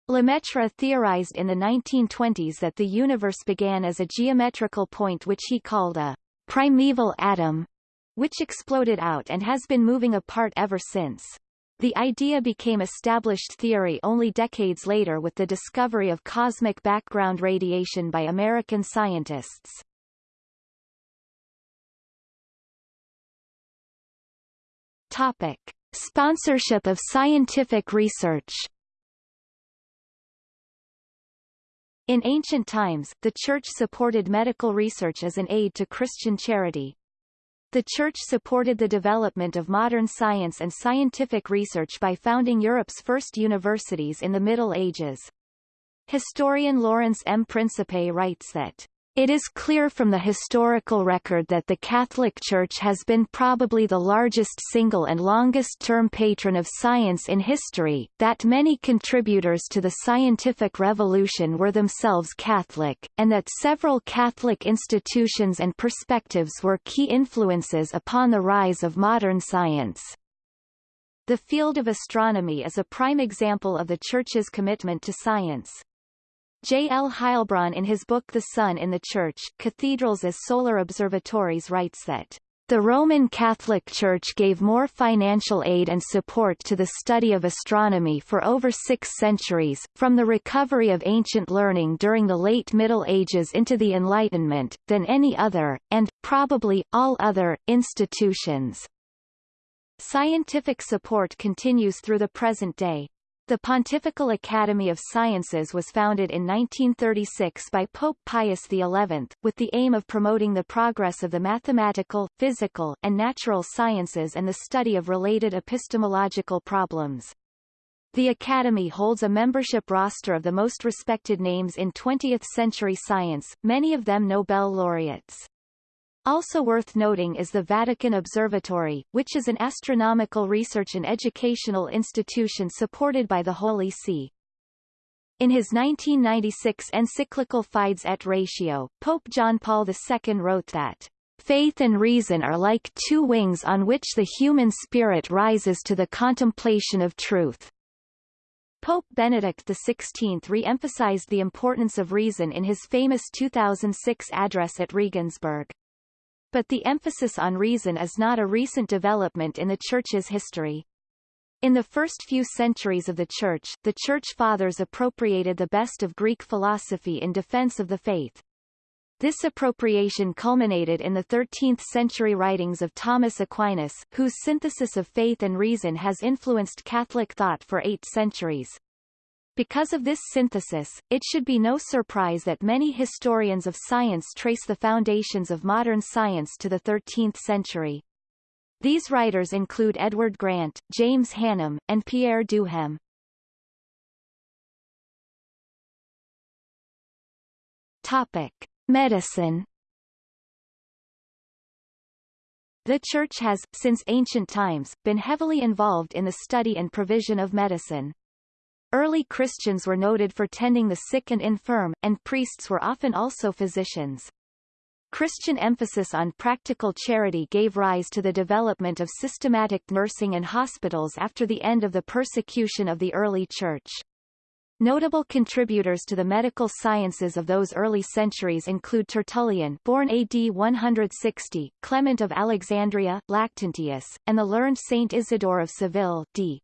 Lemaitre theorized in the 1920s that the universe began as a geometrical point which he called a primeval atom, which exploded out and has been moving apart ever since. The idea became established theory only decades later with the discovery of cosmic background radiation by American scientists. Topic. Sponsorship of scientific research In ancient times, the Church supported medical research as an aid to Christian charity, the Church supported the development of modern science and scientific research by founding Europe's first universities in the Middle Ages. Historian Lawrence M. Principe writes that it is clear from the historical record that the Catholic Church has been probably the largest single and longest-term patron of science in history, that many contributors to the scientific revolution were themselves Catholic, and that several Catholic institutions and perspectives were key influences upon the rise of modern science. The field of astronomy is a prime example of the Church's commitment to science. J. L. Heilbron in his book The Sun in the Church, Cathedrals as Solar Observatories writes that the Roman Catholic Church gave more financial aid and support to the study of astronomy for over six centuries, from the recovery of ancient learning during the late Middle Ages into the Enlightenment, than any other, and, probably, all other, institutions. Scientific support continues through the present day. The Pontifical Academy of Sciences was founded in 1936 by Pope Pius XI, with the aim of promoting the progress of the mathematical, physical, and natural sciences and the study of related epistemological problems. The Academy holds a membership roster of the most respected names in 20th-century science, many of them Nobel laureates. Also worth noting is the Vatican Observatory, which is an astronomical research and educational institution supported by the Holy See. In his 1996 encyclical Fides et Ratio, Pope John Paul II wrote that Faith and reason are like two wings on which the human spirit rises to the contemplation of truth. Pope Benedict XVI re-emphasized the importance of reason in his famous 2006 address at Regensburg. But the emphasis on reason is not a recent development in the Church's history. In the first few centuries of the Church, the Church Fathers appropriated the best of Greek philosophy in defense of the faith. This appropriation culminated in the 13th-century writings of Thomas Aquinas, whose synthesis of faith and reason has influenced Catholic thought for eight centuries. Because of this synthesis, it should be no surprise that many historians of science trace the foundations of modern science to the 13th century. These writers include Edward Grant, James Hannam, and Pierre Duhem. Topic. Medicine The Church has, since ancient times, been heavily involved in the study and provision of medicine. Early Christians were noted for tending the sick and infirm, and priests were often also physicians. Christian emphasis on practical charity gave rise to the development of systematic nursing and hospitals after the end of the persecution of the early Church. Notable contributors to the medical sciences of those early centuries include Tertullian born AD 160, Clement of Alexandria, Lactantius, and the learned Saint Isidore of Seville d.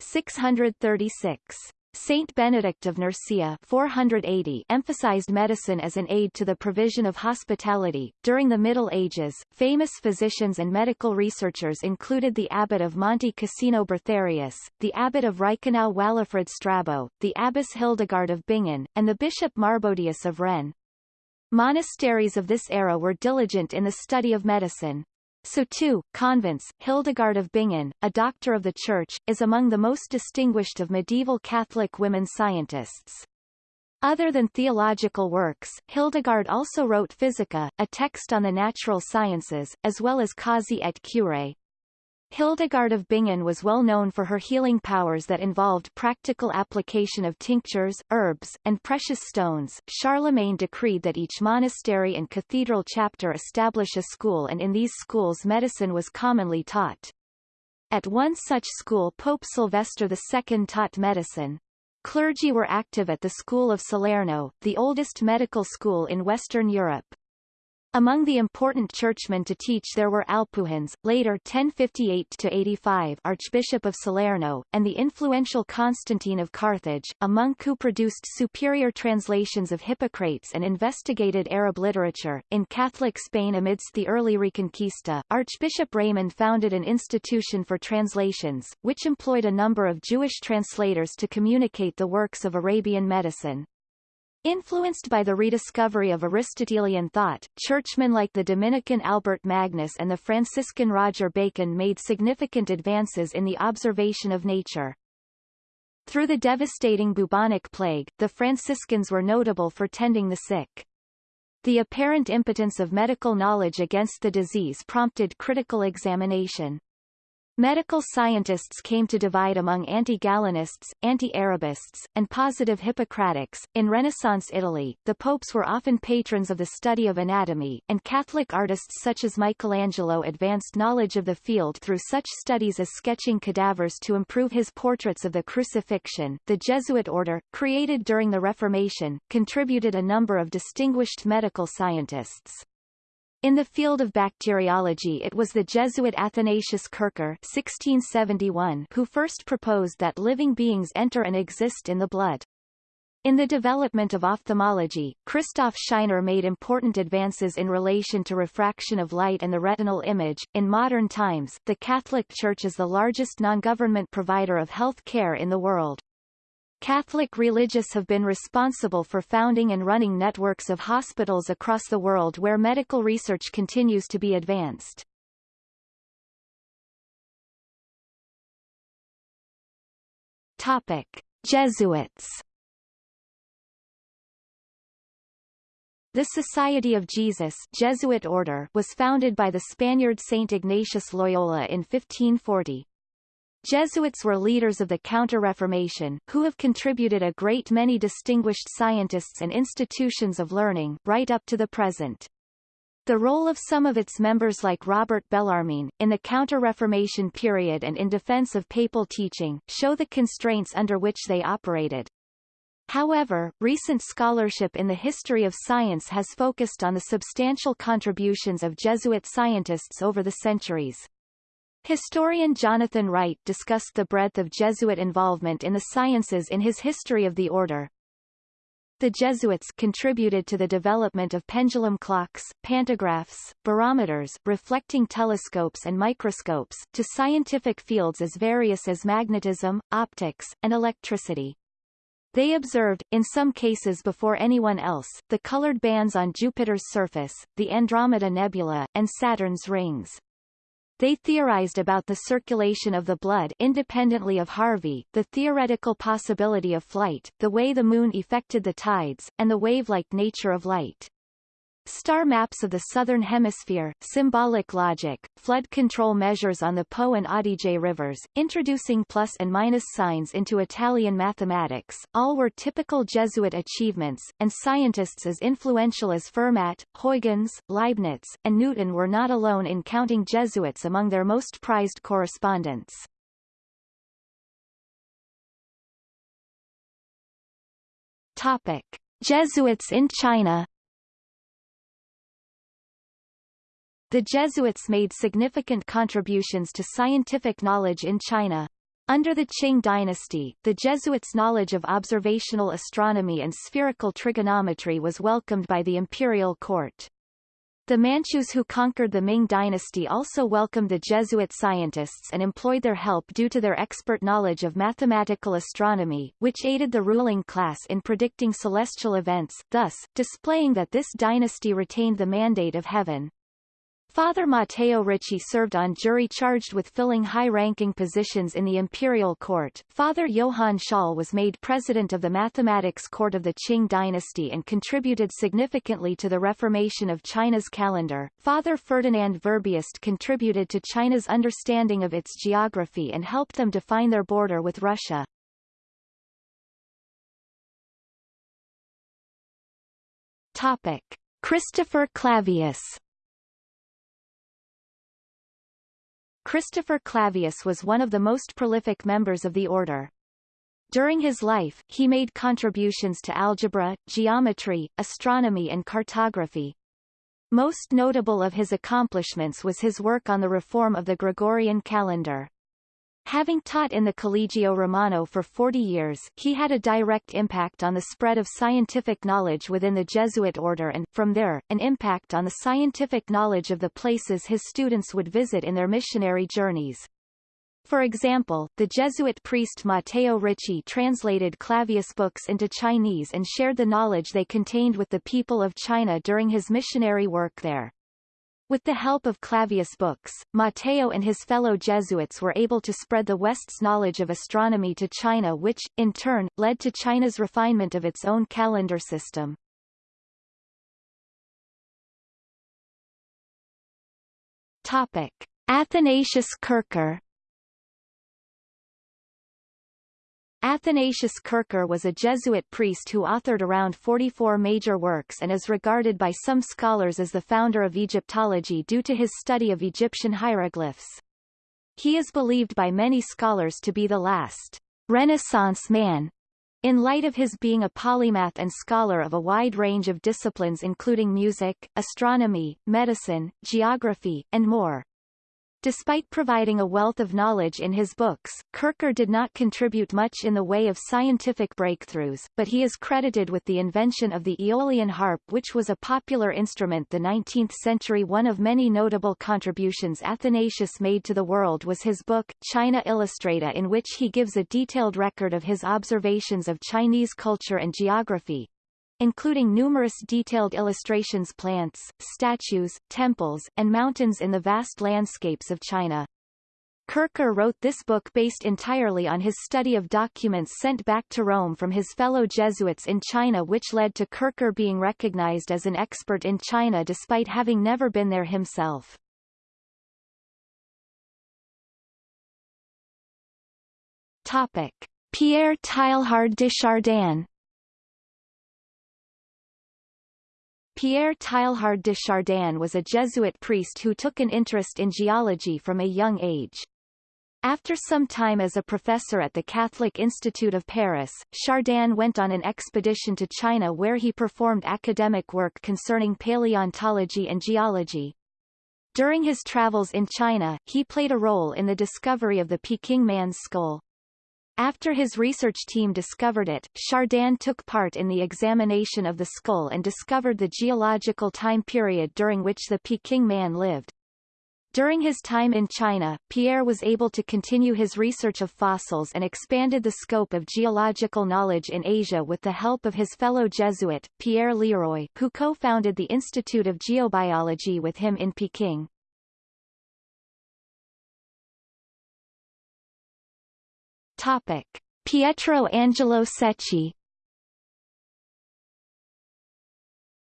636. Saint Benedict of Nursia 480 emphasized medicine as an aid to the provision of hospitality. During the Middle Ages, famous physicians and medical researchers included the abbot of Monte Cassino Bertharius, the abbot of Reichenau Walafrid Strabo, the abbess Hildegard of Bingen, and the bishop Marbodius of Rennes. Monasteries of this era were diligent in the study of medicine. So too, convents, Hildegard of Bingen, a doctor of the Church, is among the most distinguished of medieval Catholic women scientists. Other than theological works, Hildegard also wrote Physica, a text on the natural sciences, as well as Causae et Curae, Hildegard of Bingen was well known for her healing powers that involved practical application of tinctures, herbs, and precious stones. Charlemagne decreed that each monastery and cathedral chapter establish a school and in these schools medicine was commonly taught. At one such school Pope Sylvester II taught medicine. Clergy were active at the School of Salerno, the oldest medical school in Western Europe. Among the important churchmen to teach there were Alphanus, later 1058-85 Archbishop of Salerno, and the influential Constantine of Carthage, a monk who produced superior translations of Hippocrates and investigated Arab literature. In Catholic Spain amidst the early Reconquista, Archbishop Raymond founded an institution for translations, which employed a number of Jewish translators to communicate the works of Arabian medicine. Influenced by the rediscovery of Aristotelian thought, churchmen like the Dominican Albert Magnus and the Franciscan Roger Bacon made significant advances in the observation of nature. Through the devastating bubonic plague, the Franciscans were notable for tending the sick. The apparent impotence of medical knowledge against the disease prompted critical examination. Medical scientists came to divide among anti-Galenists, anti-Arabists, and positive Hippocratics. In Renaissance Italy, the popes were often patrons of the study of anatomy, and Catholic artists such as Michelangelo advanced knowledge of the field through such studies as sketching cadavers to improve his portraits of the crucifixion. The Jesuit order, created during the Reformation, contributed a number of distinguished medical scientists. In the field of bacteriology it was the Jesuit Athanasius Kircher 1671 who first proposed that living beings enter and exist in the blood. In the development of ophthalmology, Christoph Scheiner made important advances in relation to refraction of light and the retinal image. In modern times, the Catholic Church is the largest non-government provider of health care in the world. Catholic religious have been responsible for founding and running networks of hospitals across the world where medical research continues to be advanced. Topic. Jesuits The Society of Jesus Jesuit order was founded by the Spaniard Saint Ignatius Loyola in 1540. Jesuits were leaders of the Counter-Reformation, who have contributed a great many distinguished scientists and institutions of learning, right up to the present. The role of some of its members like Robert Bellarmine, in the Counter-Reformation period and in defense of papal teaching, show the constraints under which they operated. However, recent scholarship in the history of science has focused on the substantial contributions of Jesuit scientists over the centuries. Historian Jonathan Wright discussed the breadth of Jesuit involvement in the sciences in his History of the Order. The Jesuits contributed to the development of pendulum clocks, pantographs, barometers, reflecting telescopes and microscopes, to scientific fields as various as magnetism, optics, and electricity. They observed, in some cases before anyone else, the colored bands on Jupiter's surface, the Andromeda Nebula, and Saturn's rings. They theorized about the circulation of the blood independently of Harvey, the theoretical possibility of flight, the way the moon affected the tides, and the wave-like nature of light. Star maps of the southern hemisphere, symbolic logic, flood control measures on the Po and Adige rivers, introducing plus and minus signs into Italian mathematics, all were typical Jesuit achievements, and scientists as influential as Fermat, Huygens, Leibniz, and Newton were not alone in counting Jesuits among their most prized correspondents. Topic. Jesuits in China The Jesuits made significant contributions to scientific knowledge in China. Under the Qing dynasty, the Jesuits' knowledge of observational astronomy and spherical trigonometry was welcomed by the imperial court. The Manchus who conquered the Ming dynasty also welcomed the Jesuit scientists and employed their help due to their expert knowledge of mathematical astronomy, which aided the ruling class in predicting celestial events, thus, displaying that this dynasty retained the mandate of heaven. Father Matteo Ricci served on jury charged with filling high-ranking positions in the imperial court. Father Johann Schall was made president of the mathematics court of the Qing dynasty and contributed significantly to the reformation of China's calendar. Father Ferdinand Verbiest contributed to China's understanding of its geography and helped them define their border with Russia. Topic. Christopher Clavius Christopher Clavius was one of the most prolific members of the order. During his life, he made contributions to algebra, geometry, astronomy and cartography. Most notable of his accomplishments was his work on the reform of the Gregorian calendar. Having taught in the Collegio Romano for 40 years, he had a direct impact on the spread of scientific knowledge within the Jesuit order and, from there, an impact on the scientific knowledge of the places his students would visit in their missionary journeys. For example, the Jesuit priest Matteo Ricci translated Clavius books into Chinese and shared the knowledge they contained with the people of China during his missionary work there. With the help of Clavius books, Matteo and his fellow Jesuits were able to spread the West's knowledge of astronomy to China which, in turn, led to China's refinement of its own calendar system. Topic. Athanasius Kircher Athanasius Kircher was a Jesuit priest who authored around 44 major works and is regarded by some scholars as the founder of Egyptology due to his study of Egyptian hieroglyphs. He is believed by many scholars to be the last Renaissance man, in light of his being a polymath and scholar of a wide range of disciplines including music, astronomy, medicine, geography, and more. Despite providing a wealth of knowledge in his books, Kircher did not contribute much in the way of scientific breakthroughs, but he is credited with the invention of the Aeolian harp which was a popular instrument the 19th century. One of many notable contributions Athanasius made to the world was his book, China Illustrata in which he gives a detailed record of his observations of Chinese culture and geography, including numerous detailed illustrations plants, statues, temples, and mountains in the vast landscapes of China. Kircher wrote this book based entirely on his study of documents sent back to Rome from his fellow Jesuits in China which led to Kircher being recognized as an expert in China despite having never been there himself. Topic. Pierre Teilhard de Chardin Pierre Teilhard de Chardin was a Jesuit priest who took an interest in geology from a young age. After some time as a professor at the Catholic Institute of Paris, Chardin went on an expedition to China where he performed academic work concerning paleontology and geology. During his travels in China, he played a role in the discovery of the Peking man's skull. After his research team discovered it, Chardin took part in the examination of the skull and discovered the geological time period during which the Peking man lived. During his time in China, Pierre was able to continue his research of fossils and expanded the scope of geological knowledge in Asia with the help of his fellow Jesuit, Pierre Leroy, who co-founded the Institute of Geobiology with him in Peking. Topic. Pietro Angelo Secchi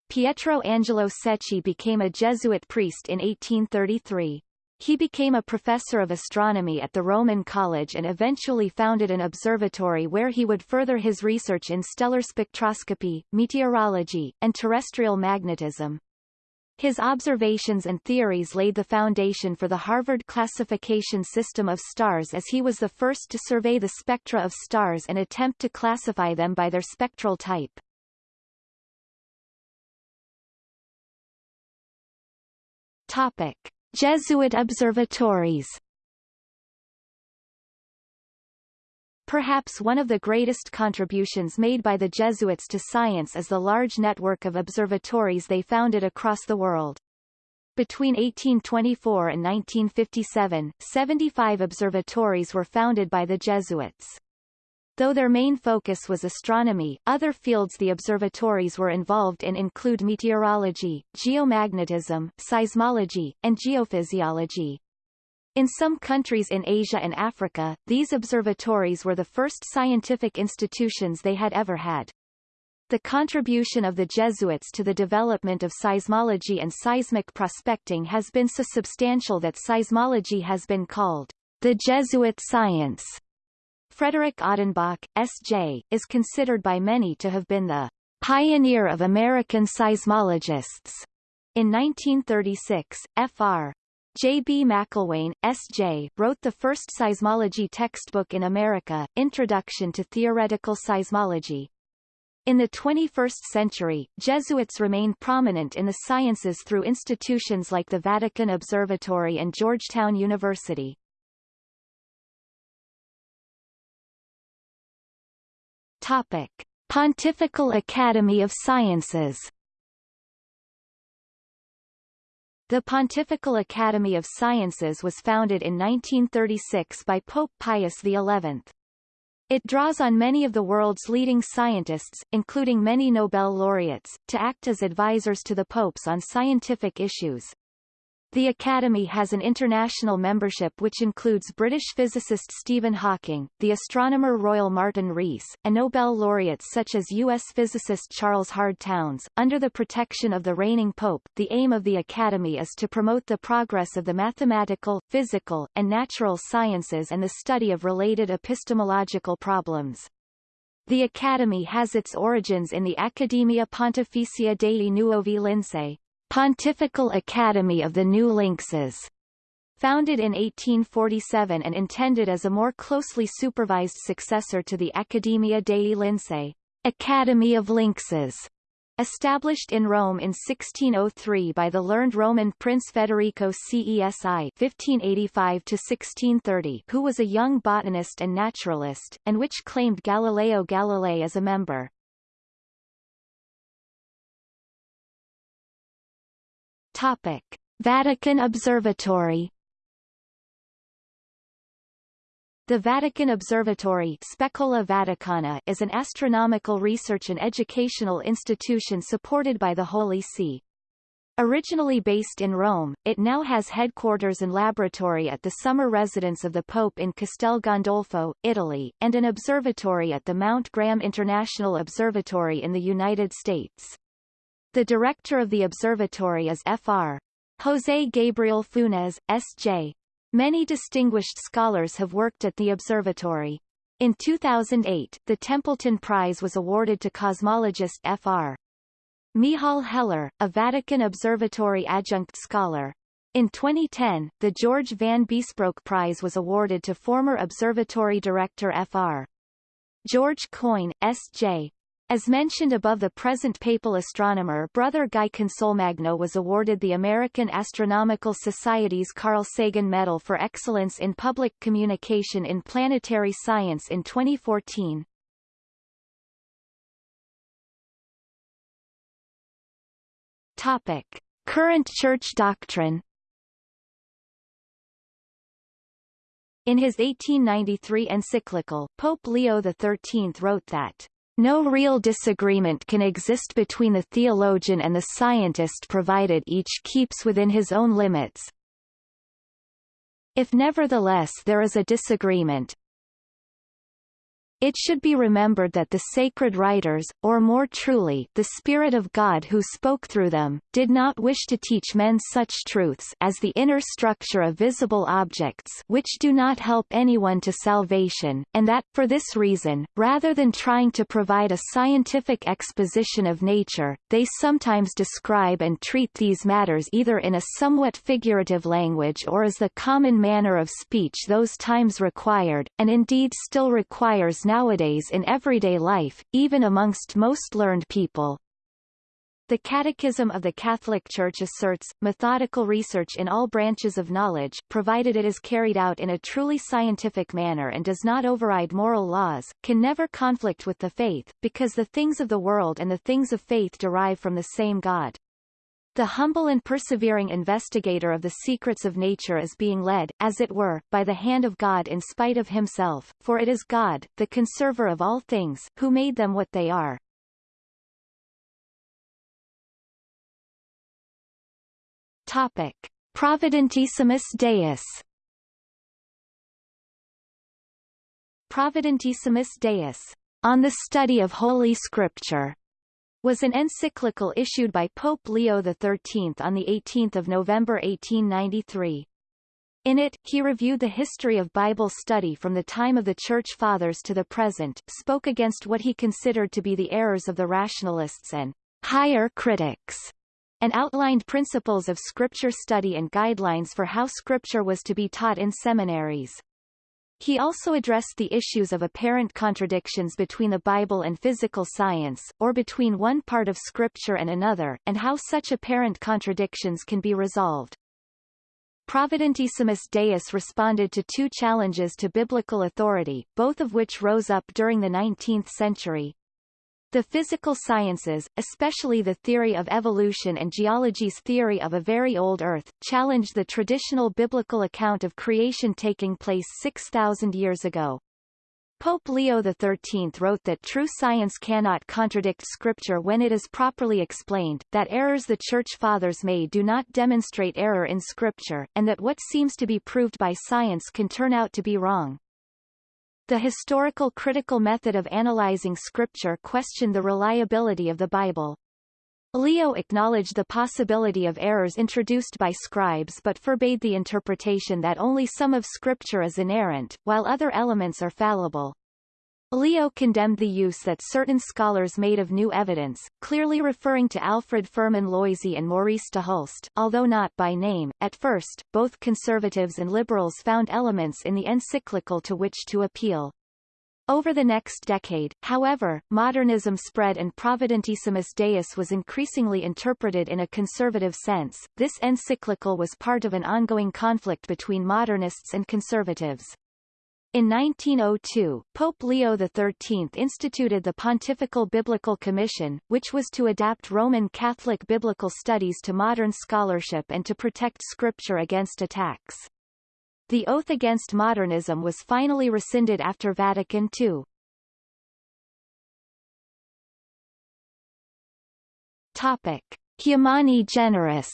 Pietro Angelo Secchi became a Jesuit priest in 1833. He became a professor of astronomy at the Roman College and eventually founded an observatory where he would further his research in stellar spectroscopy, meteorology, and terrestrial magnetism. His observations and theories laid the foundation for the Harvard classification system of stars as he was the first to survey the spectra of stars and attempt to classify them by their spectral type. Topic. Jesuit observatories Perhaps one of the greatest contributions made by the Jesuits to science is the large network of observatories they founded across the world. Between 1824 and 1957, 75 observatories were founded by the Jesuits. Though their main focus was astronomy, other fields the observatories were involved in include meteorology, geomagnetism, seismology, and geophysiology. In some countries in Asia and Africa, these observatories were the first scientific institutions they had ever had. The contribution of the Jesuits to the development of seismology and seismic prospecting has been so substantial that seismology has been called the Jesuit science. Frederick Odenbach, S.J., is considered by many to have been the pioneer of American seismologists. In 1936, Fr. J. B. Macelwane, S.J., wrote the first seismology textbook in America, Introduction to Theoretical Seismology. In the 21st century, Jesuits remain prominent in the sciences through institutions like the Vatican Observatory and Georgetown University. Topic. Pontifical Academy of Sciences The Pontifical Academy of Sciences was founded in 1936 by Pope Pius XI. It draws on many of the world's leading scientists, including many Nobel laureates, to act as advisors to the popes on scientific issues. The Academy has an international membership which includes British physicist Stephen Hawking, the astronomer Royal Martin Rees, and Nobel laureates such as U.S. physicist Charles Hard Townes. Under the protection of the reigning pope, the aim of the Academy is to promote the progress of the mathematical, physical, and natural sciences and the study of related epistemological problems. The Academy has its origins in the Accademia Pontificia dei Nuovi Lincei, Pontifical Academy of the New Lynxes, founded in 1847 and intended as a more closely supervised successor to the Accademia dei Lincei, Academy of Lynxes, established in Rome in 1603 by the learned Roman Prince Federico Cesi (1585–1630), who was a young botanist and naturalist, and which claimed Galileo Galilei as a member. Topic: Vatican Observatory. The Vatican Observatory Specola Vaticana is an astronomical research and educational institution supported by the Holy See. Originally based in Rome, it now has headquarters and laboratory at the summer residence of the Pope in Castel Gandolfo, Italy, and an observatory at the Mount Graham International Observatory in the United States. The director of the observatory is Fr. José Gabriel Funes, S.J. Many distinguished scholars have worked at the observatory. In 2008, the Templeton Prize was awarded to cosmologist Fr. Michal Heller, a Vatican Observatory adjunct scholar. In 2010, the George Van Biesbroeck Prize was awarded to former observatory director Fr. George Coyne, S.J. As mentioned above the present papal astronomer Brother Guy Consolmagno was awarded the American Astronomical Society's Carl Sagan Medal for Excellence in Public Communication in Planetary Science in 2014. Topic. Current church doctrine In his 1893 encyclical, Pope Leo XIII wrote that no real disagreement can exist between the theologian and the scientist provided each keeps within his own limits. If nevertheless there is a disagreement, It should be remembered that the sacred writers, or more truly, the Spirit of God who spoke through them, did not wish to teach men such truths as the inner structure of visible objects which do not help anyone to salvation, and that, for this reason, rather than trying to provide a scientific exposition of nature, they sometimes describe and treat these matters either in a somewhat figurative language or as the common manner of speech those times required, and indeed still requires nowadays in everyday life, even amongst most learned people. The Catechism of the Catholic Church asserts, methodical research in all branches of knowledge, provided it is carried out in a truly scientific manner and does not override moral laws, can never conflict with the faith, because the things of the world and the things of faith derive from the same God. The humble and persevering investigator of the secrets of nature is being led, as it were, by the hand of God in spite of himself, for it is God, the conserver of all things, who made them what they are. Topic. Providentissimus Deus Providentissimus Deus, on the study of Holy Scripture, was an encyclical issued by Pope Leo XIII on 18 November 1893. In it, he reviewed the history of Bible study from the time of the Church Fathers to the present, spoke against what he considered to be the errors of the rationalists and higher critics, and outlined principles of scripture study and guidelines for how scripture was to be taught in seminaries. He also addressed the issues of apparent contradictions between the Bible and physical science, or between one part of Scripture and another, and how such apparent contradictions can be resolved. Providentissimus Deus responded to two challenges to biblical authority, both of which rose up during the 19th century. The physical sciences, especially the theory of evolution and geology's theory of a very old Earth, challenged the traditional biblical account of creation taking place 6,000 years ago. Pope Leo XIII wrote that true science cannot contradict Scripture when it is properly explained, that errors the Church Fathers made do not demonstrate error in Scripture, and that what seems to be proved by science can turn out to be wrong. The historical critical method of analyzing scripture questioned the reliability of the Bible. Leo acknowledged the possibility of errors introduced by scribes but forbade the interpretation that only some of scripture is inerrant, while other elements are fallible. Leo condemned the use that certain scholars made of new evidence, clearly referring to Alfred Firmin Loisy and Maurice de Hulst, although not by name. At first, both conservatives and liberals found elements in the encyclical to which to appeal. Over the next decade, however, modernism spread and Providentissimus Deus was increasingly interpreted in a conservative sense. This encyclical was part of an ongoing conflict between modernists and conservatives. In 1902, Pope Leo XIII instituted the Pontifical Biblical Commission, which was to adapt Roman Catholic biblical studies to modern scholarship and to protect Scripture against attacks. The oath against modernism was finally rescinded after Vatican II. Topic. Humani Generis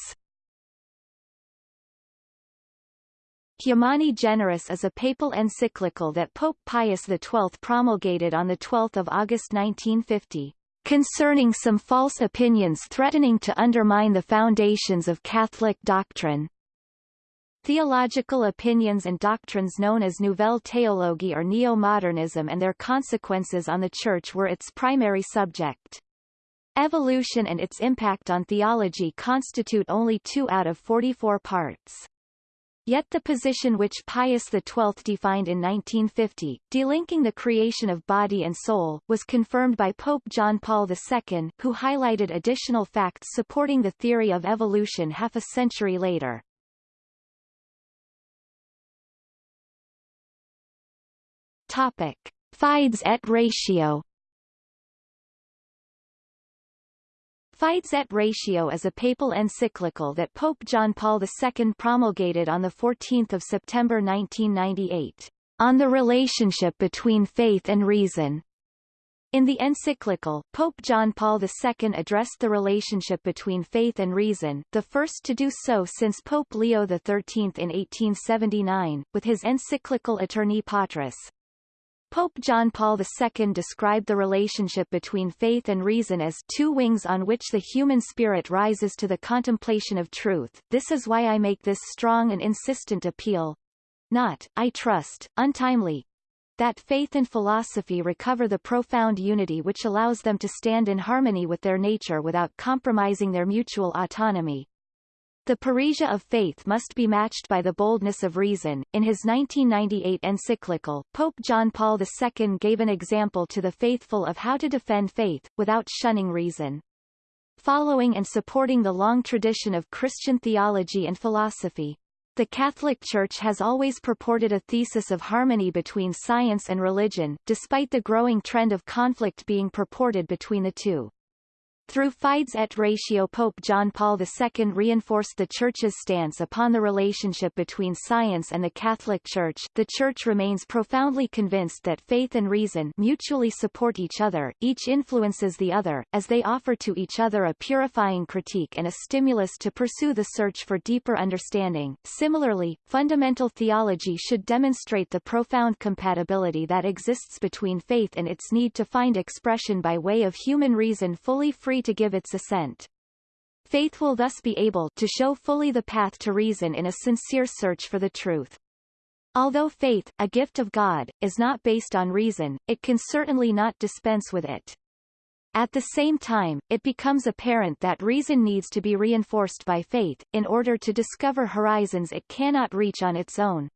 Humani Generis is a papal encyclical that Pope Pius XII promulgated on 12 August 1950, concerning some false opinions threatening to undermine the foundations of Catholic doctrine. Theological opinions and doctrines known as Nouvelle Théologie or Neo-Modernism and their consequences on the Church were its primary subject. Evolution and its impact on theology constitute only two out of 44 parts. Yet the position which Pius XII defined in 1950, delinking the creation of body and soul, was confirmed by Pope John Paul II, who highlighted additional facts supporting the theory of evolution half a century later. Topic. Fides et ratio Fides et Ratio is a papal encyclical that Pope John Paul II promulgated on 14 September 1998, on the relationship between faith and reason. In the encyclical, Pope John Paul II addressed the relationship between faith and reason, the first to do so since Pope Leo XIII in 1879, with his encyclical Aeterni Patris, Pope John Paul II described the relationship between faith and reason as two wings on which the human spirit rises to the contemplation of truth. This is why I make this strong and insistent appeal. Not, I trust, untimely, that faith and philosophy recover the profound unity which allows them to stand in harmony with their nature without compromising their mutual autonomy. The parrhesia of faith must be matched by the boldness of reason. In his 1998 encyclical, Pope John Paul II gave an example to the faithful of how to defend faith, without shunning reason. Following and supporting the long tradition of Christian theology and philosophy, the Catholic Church has always purported a thesis of harmony between science and religion, despite the growing trend of conflict being purported between the two. Through Fides et Ratio Pope John Paul II reinforced the Church's stance upon the relationship between science and the Catholic Church. The Church remains profoundly convinced that faith and reason mutually support each other, each influences the other, as they offer to each other a purifying critique and a stimulus to pursue the search for deeper understanding. Similarly, fundamental theology should demonstrate the profound compatibility that exists between faith and its need to find expression by way of human reason fully free free to give its assent. Faith will thus be able to show fully the path to reason in a sincere search for the truth. Although faith, a gift of God, is not based on reason, it can certainly not dispense with it. At the same time, it becomes apparent that reason needs to be reinforced by faith, in order to discover horizons it cannot reach on its own.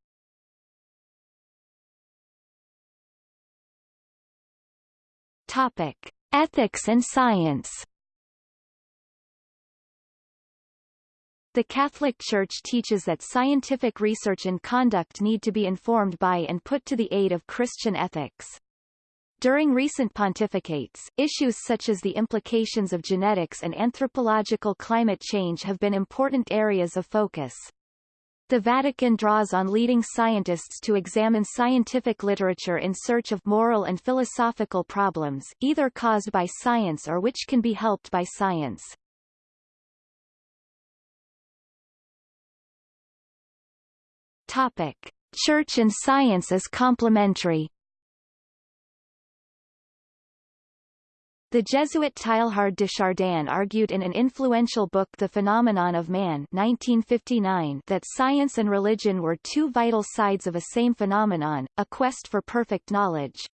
Topic. Ethics and science The Catholic Church teaches that scientific research and conduct need to be informed by and put to the aid of Christian ethics. During recent pontificates, issues such as the implications of genetics and anthropological climate change have been important areas of focus. The Vatican draws on leading scientists to examine scientific literature in search of moral and philosophical problems, either caused by science or which can be helped by science. Topic. Church and science as complementary The Jesuit Teilhard de Chardin argued in an influential book The Phenomenon of Man 1959 that science and religion were two vital sides of a same phenomenon, a quest for perfect knowledge.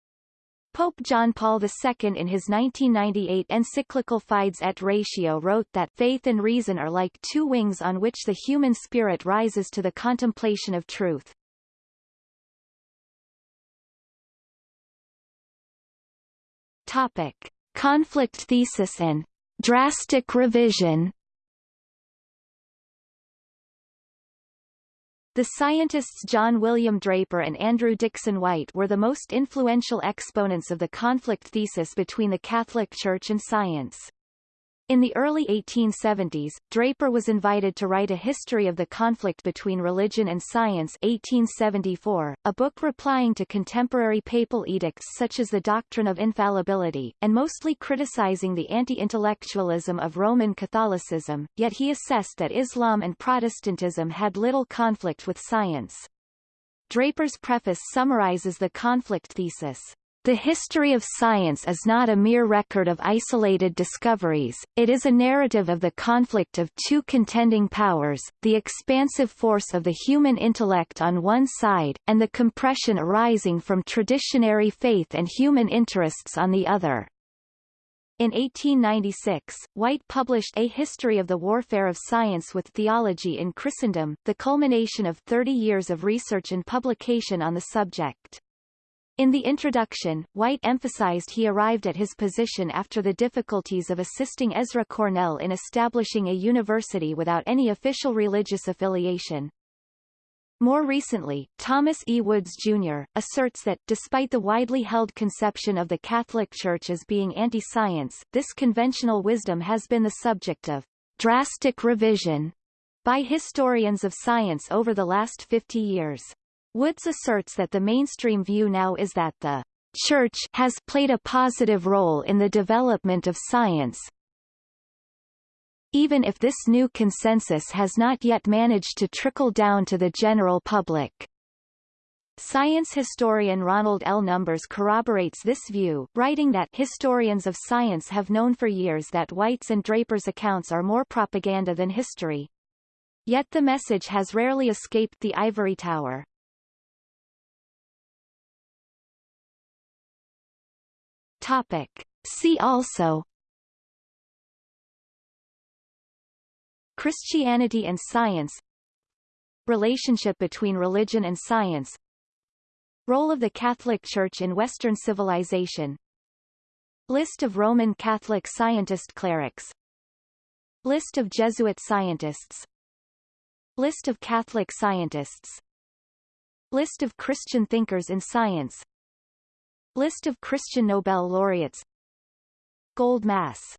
Pope John Paul II in his 1998 encyclical Fides et Ratio wrote that faith and reason are like two wings on which the human spirit rises to the contemplation of truth. Topic. Conflict thesis and drastic revision The scientists John William Draper and Andrew Dickson White were the most influential exponents of the conflict thesis between the Catholic Church and science. In the early 1870s, Draper was invited to write a history of the conflict between religion and science 1874, a book replying to contemporary papal edicts such as the doctrine of infallibility, and mostly criticizing the anti-intellectualism of Roman Catholicism, yet he assessed that Islam and Protestantism had little conflict with science. Draper's preface summarizes the conflict thesis. The history of science is not a mere record of isolated discoveries, it is a narrative of the conflict of two contending powers, the expansive force of the human intellect on one side, and the compression arising from traditionary faith and human interests on the other. In 1896, White published A History of the Warfare of Science with Theology in Christendom, the culmination of 30 years of research and publication on the subject. In the introduction, White emphasized he arrived at his position after the difficulties of assisting Ezra Cornell in establishing a university without any official religious affiliation. More recently, Thomas E. Woods, Jr., asserts that, despite the widely held conception of the Catholic Church as being anti-science, this conventional wisdom has been the subject of drastic revision by historians of science over the last 50 years. Woods asserts that the mainstream view now is that the Church has played a positive role in the development of science, even if this new consensus has not yet managed to trickle down to the general public. Science historian Ronald L. Numbers corroborates this view, writing that historians of science have known for years that White's and Draper's accounts are more propaganda than history. Yet the message has rarely escaped the ivory tower. Topic. See also Christianity and science Relationship between religion and science Role of the Catholic Church in Western civilization List of Roman Catholic scientist clerics List of Jesuit scientists List of Catholic scientists List of Christian thinkers in science List of Christian Nobel laureates. Gold Mass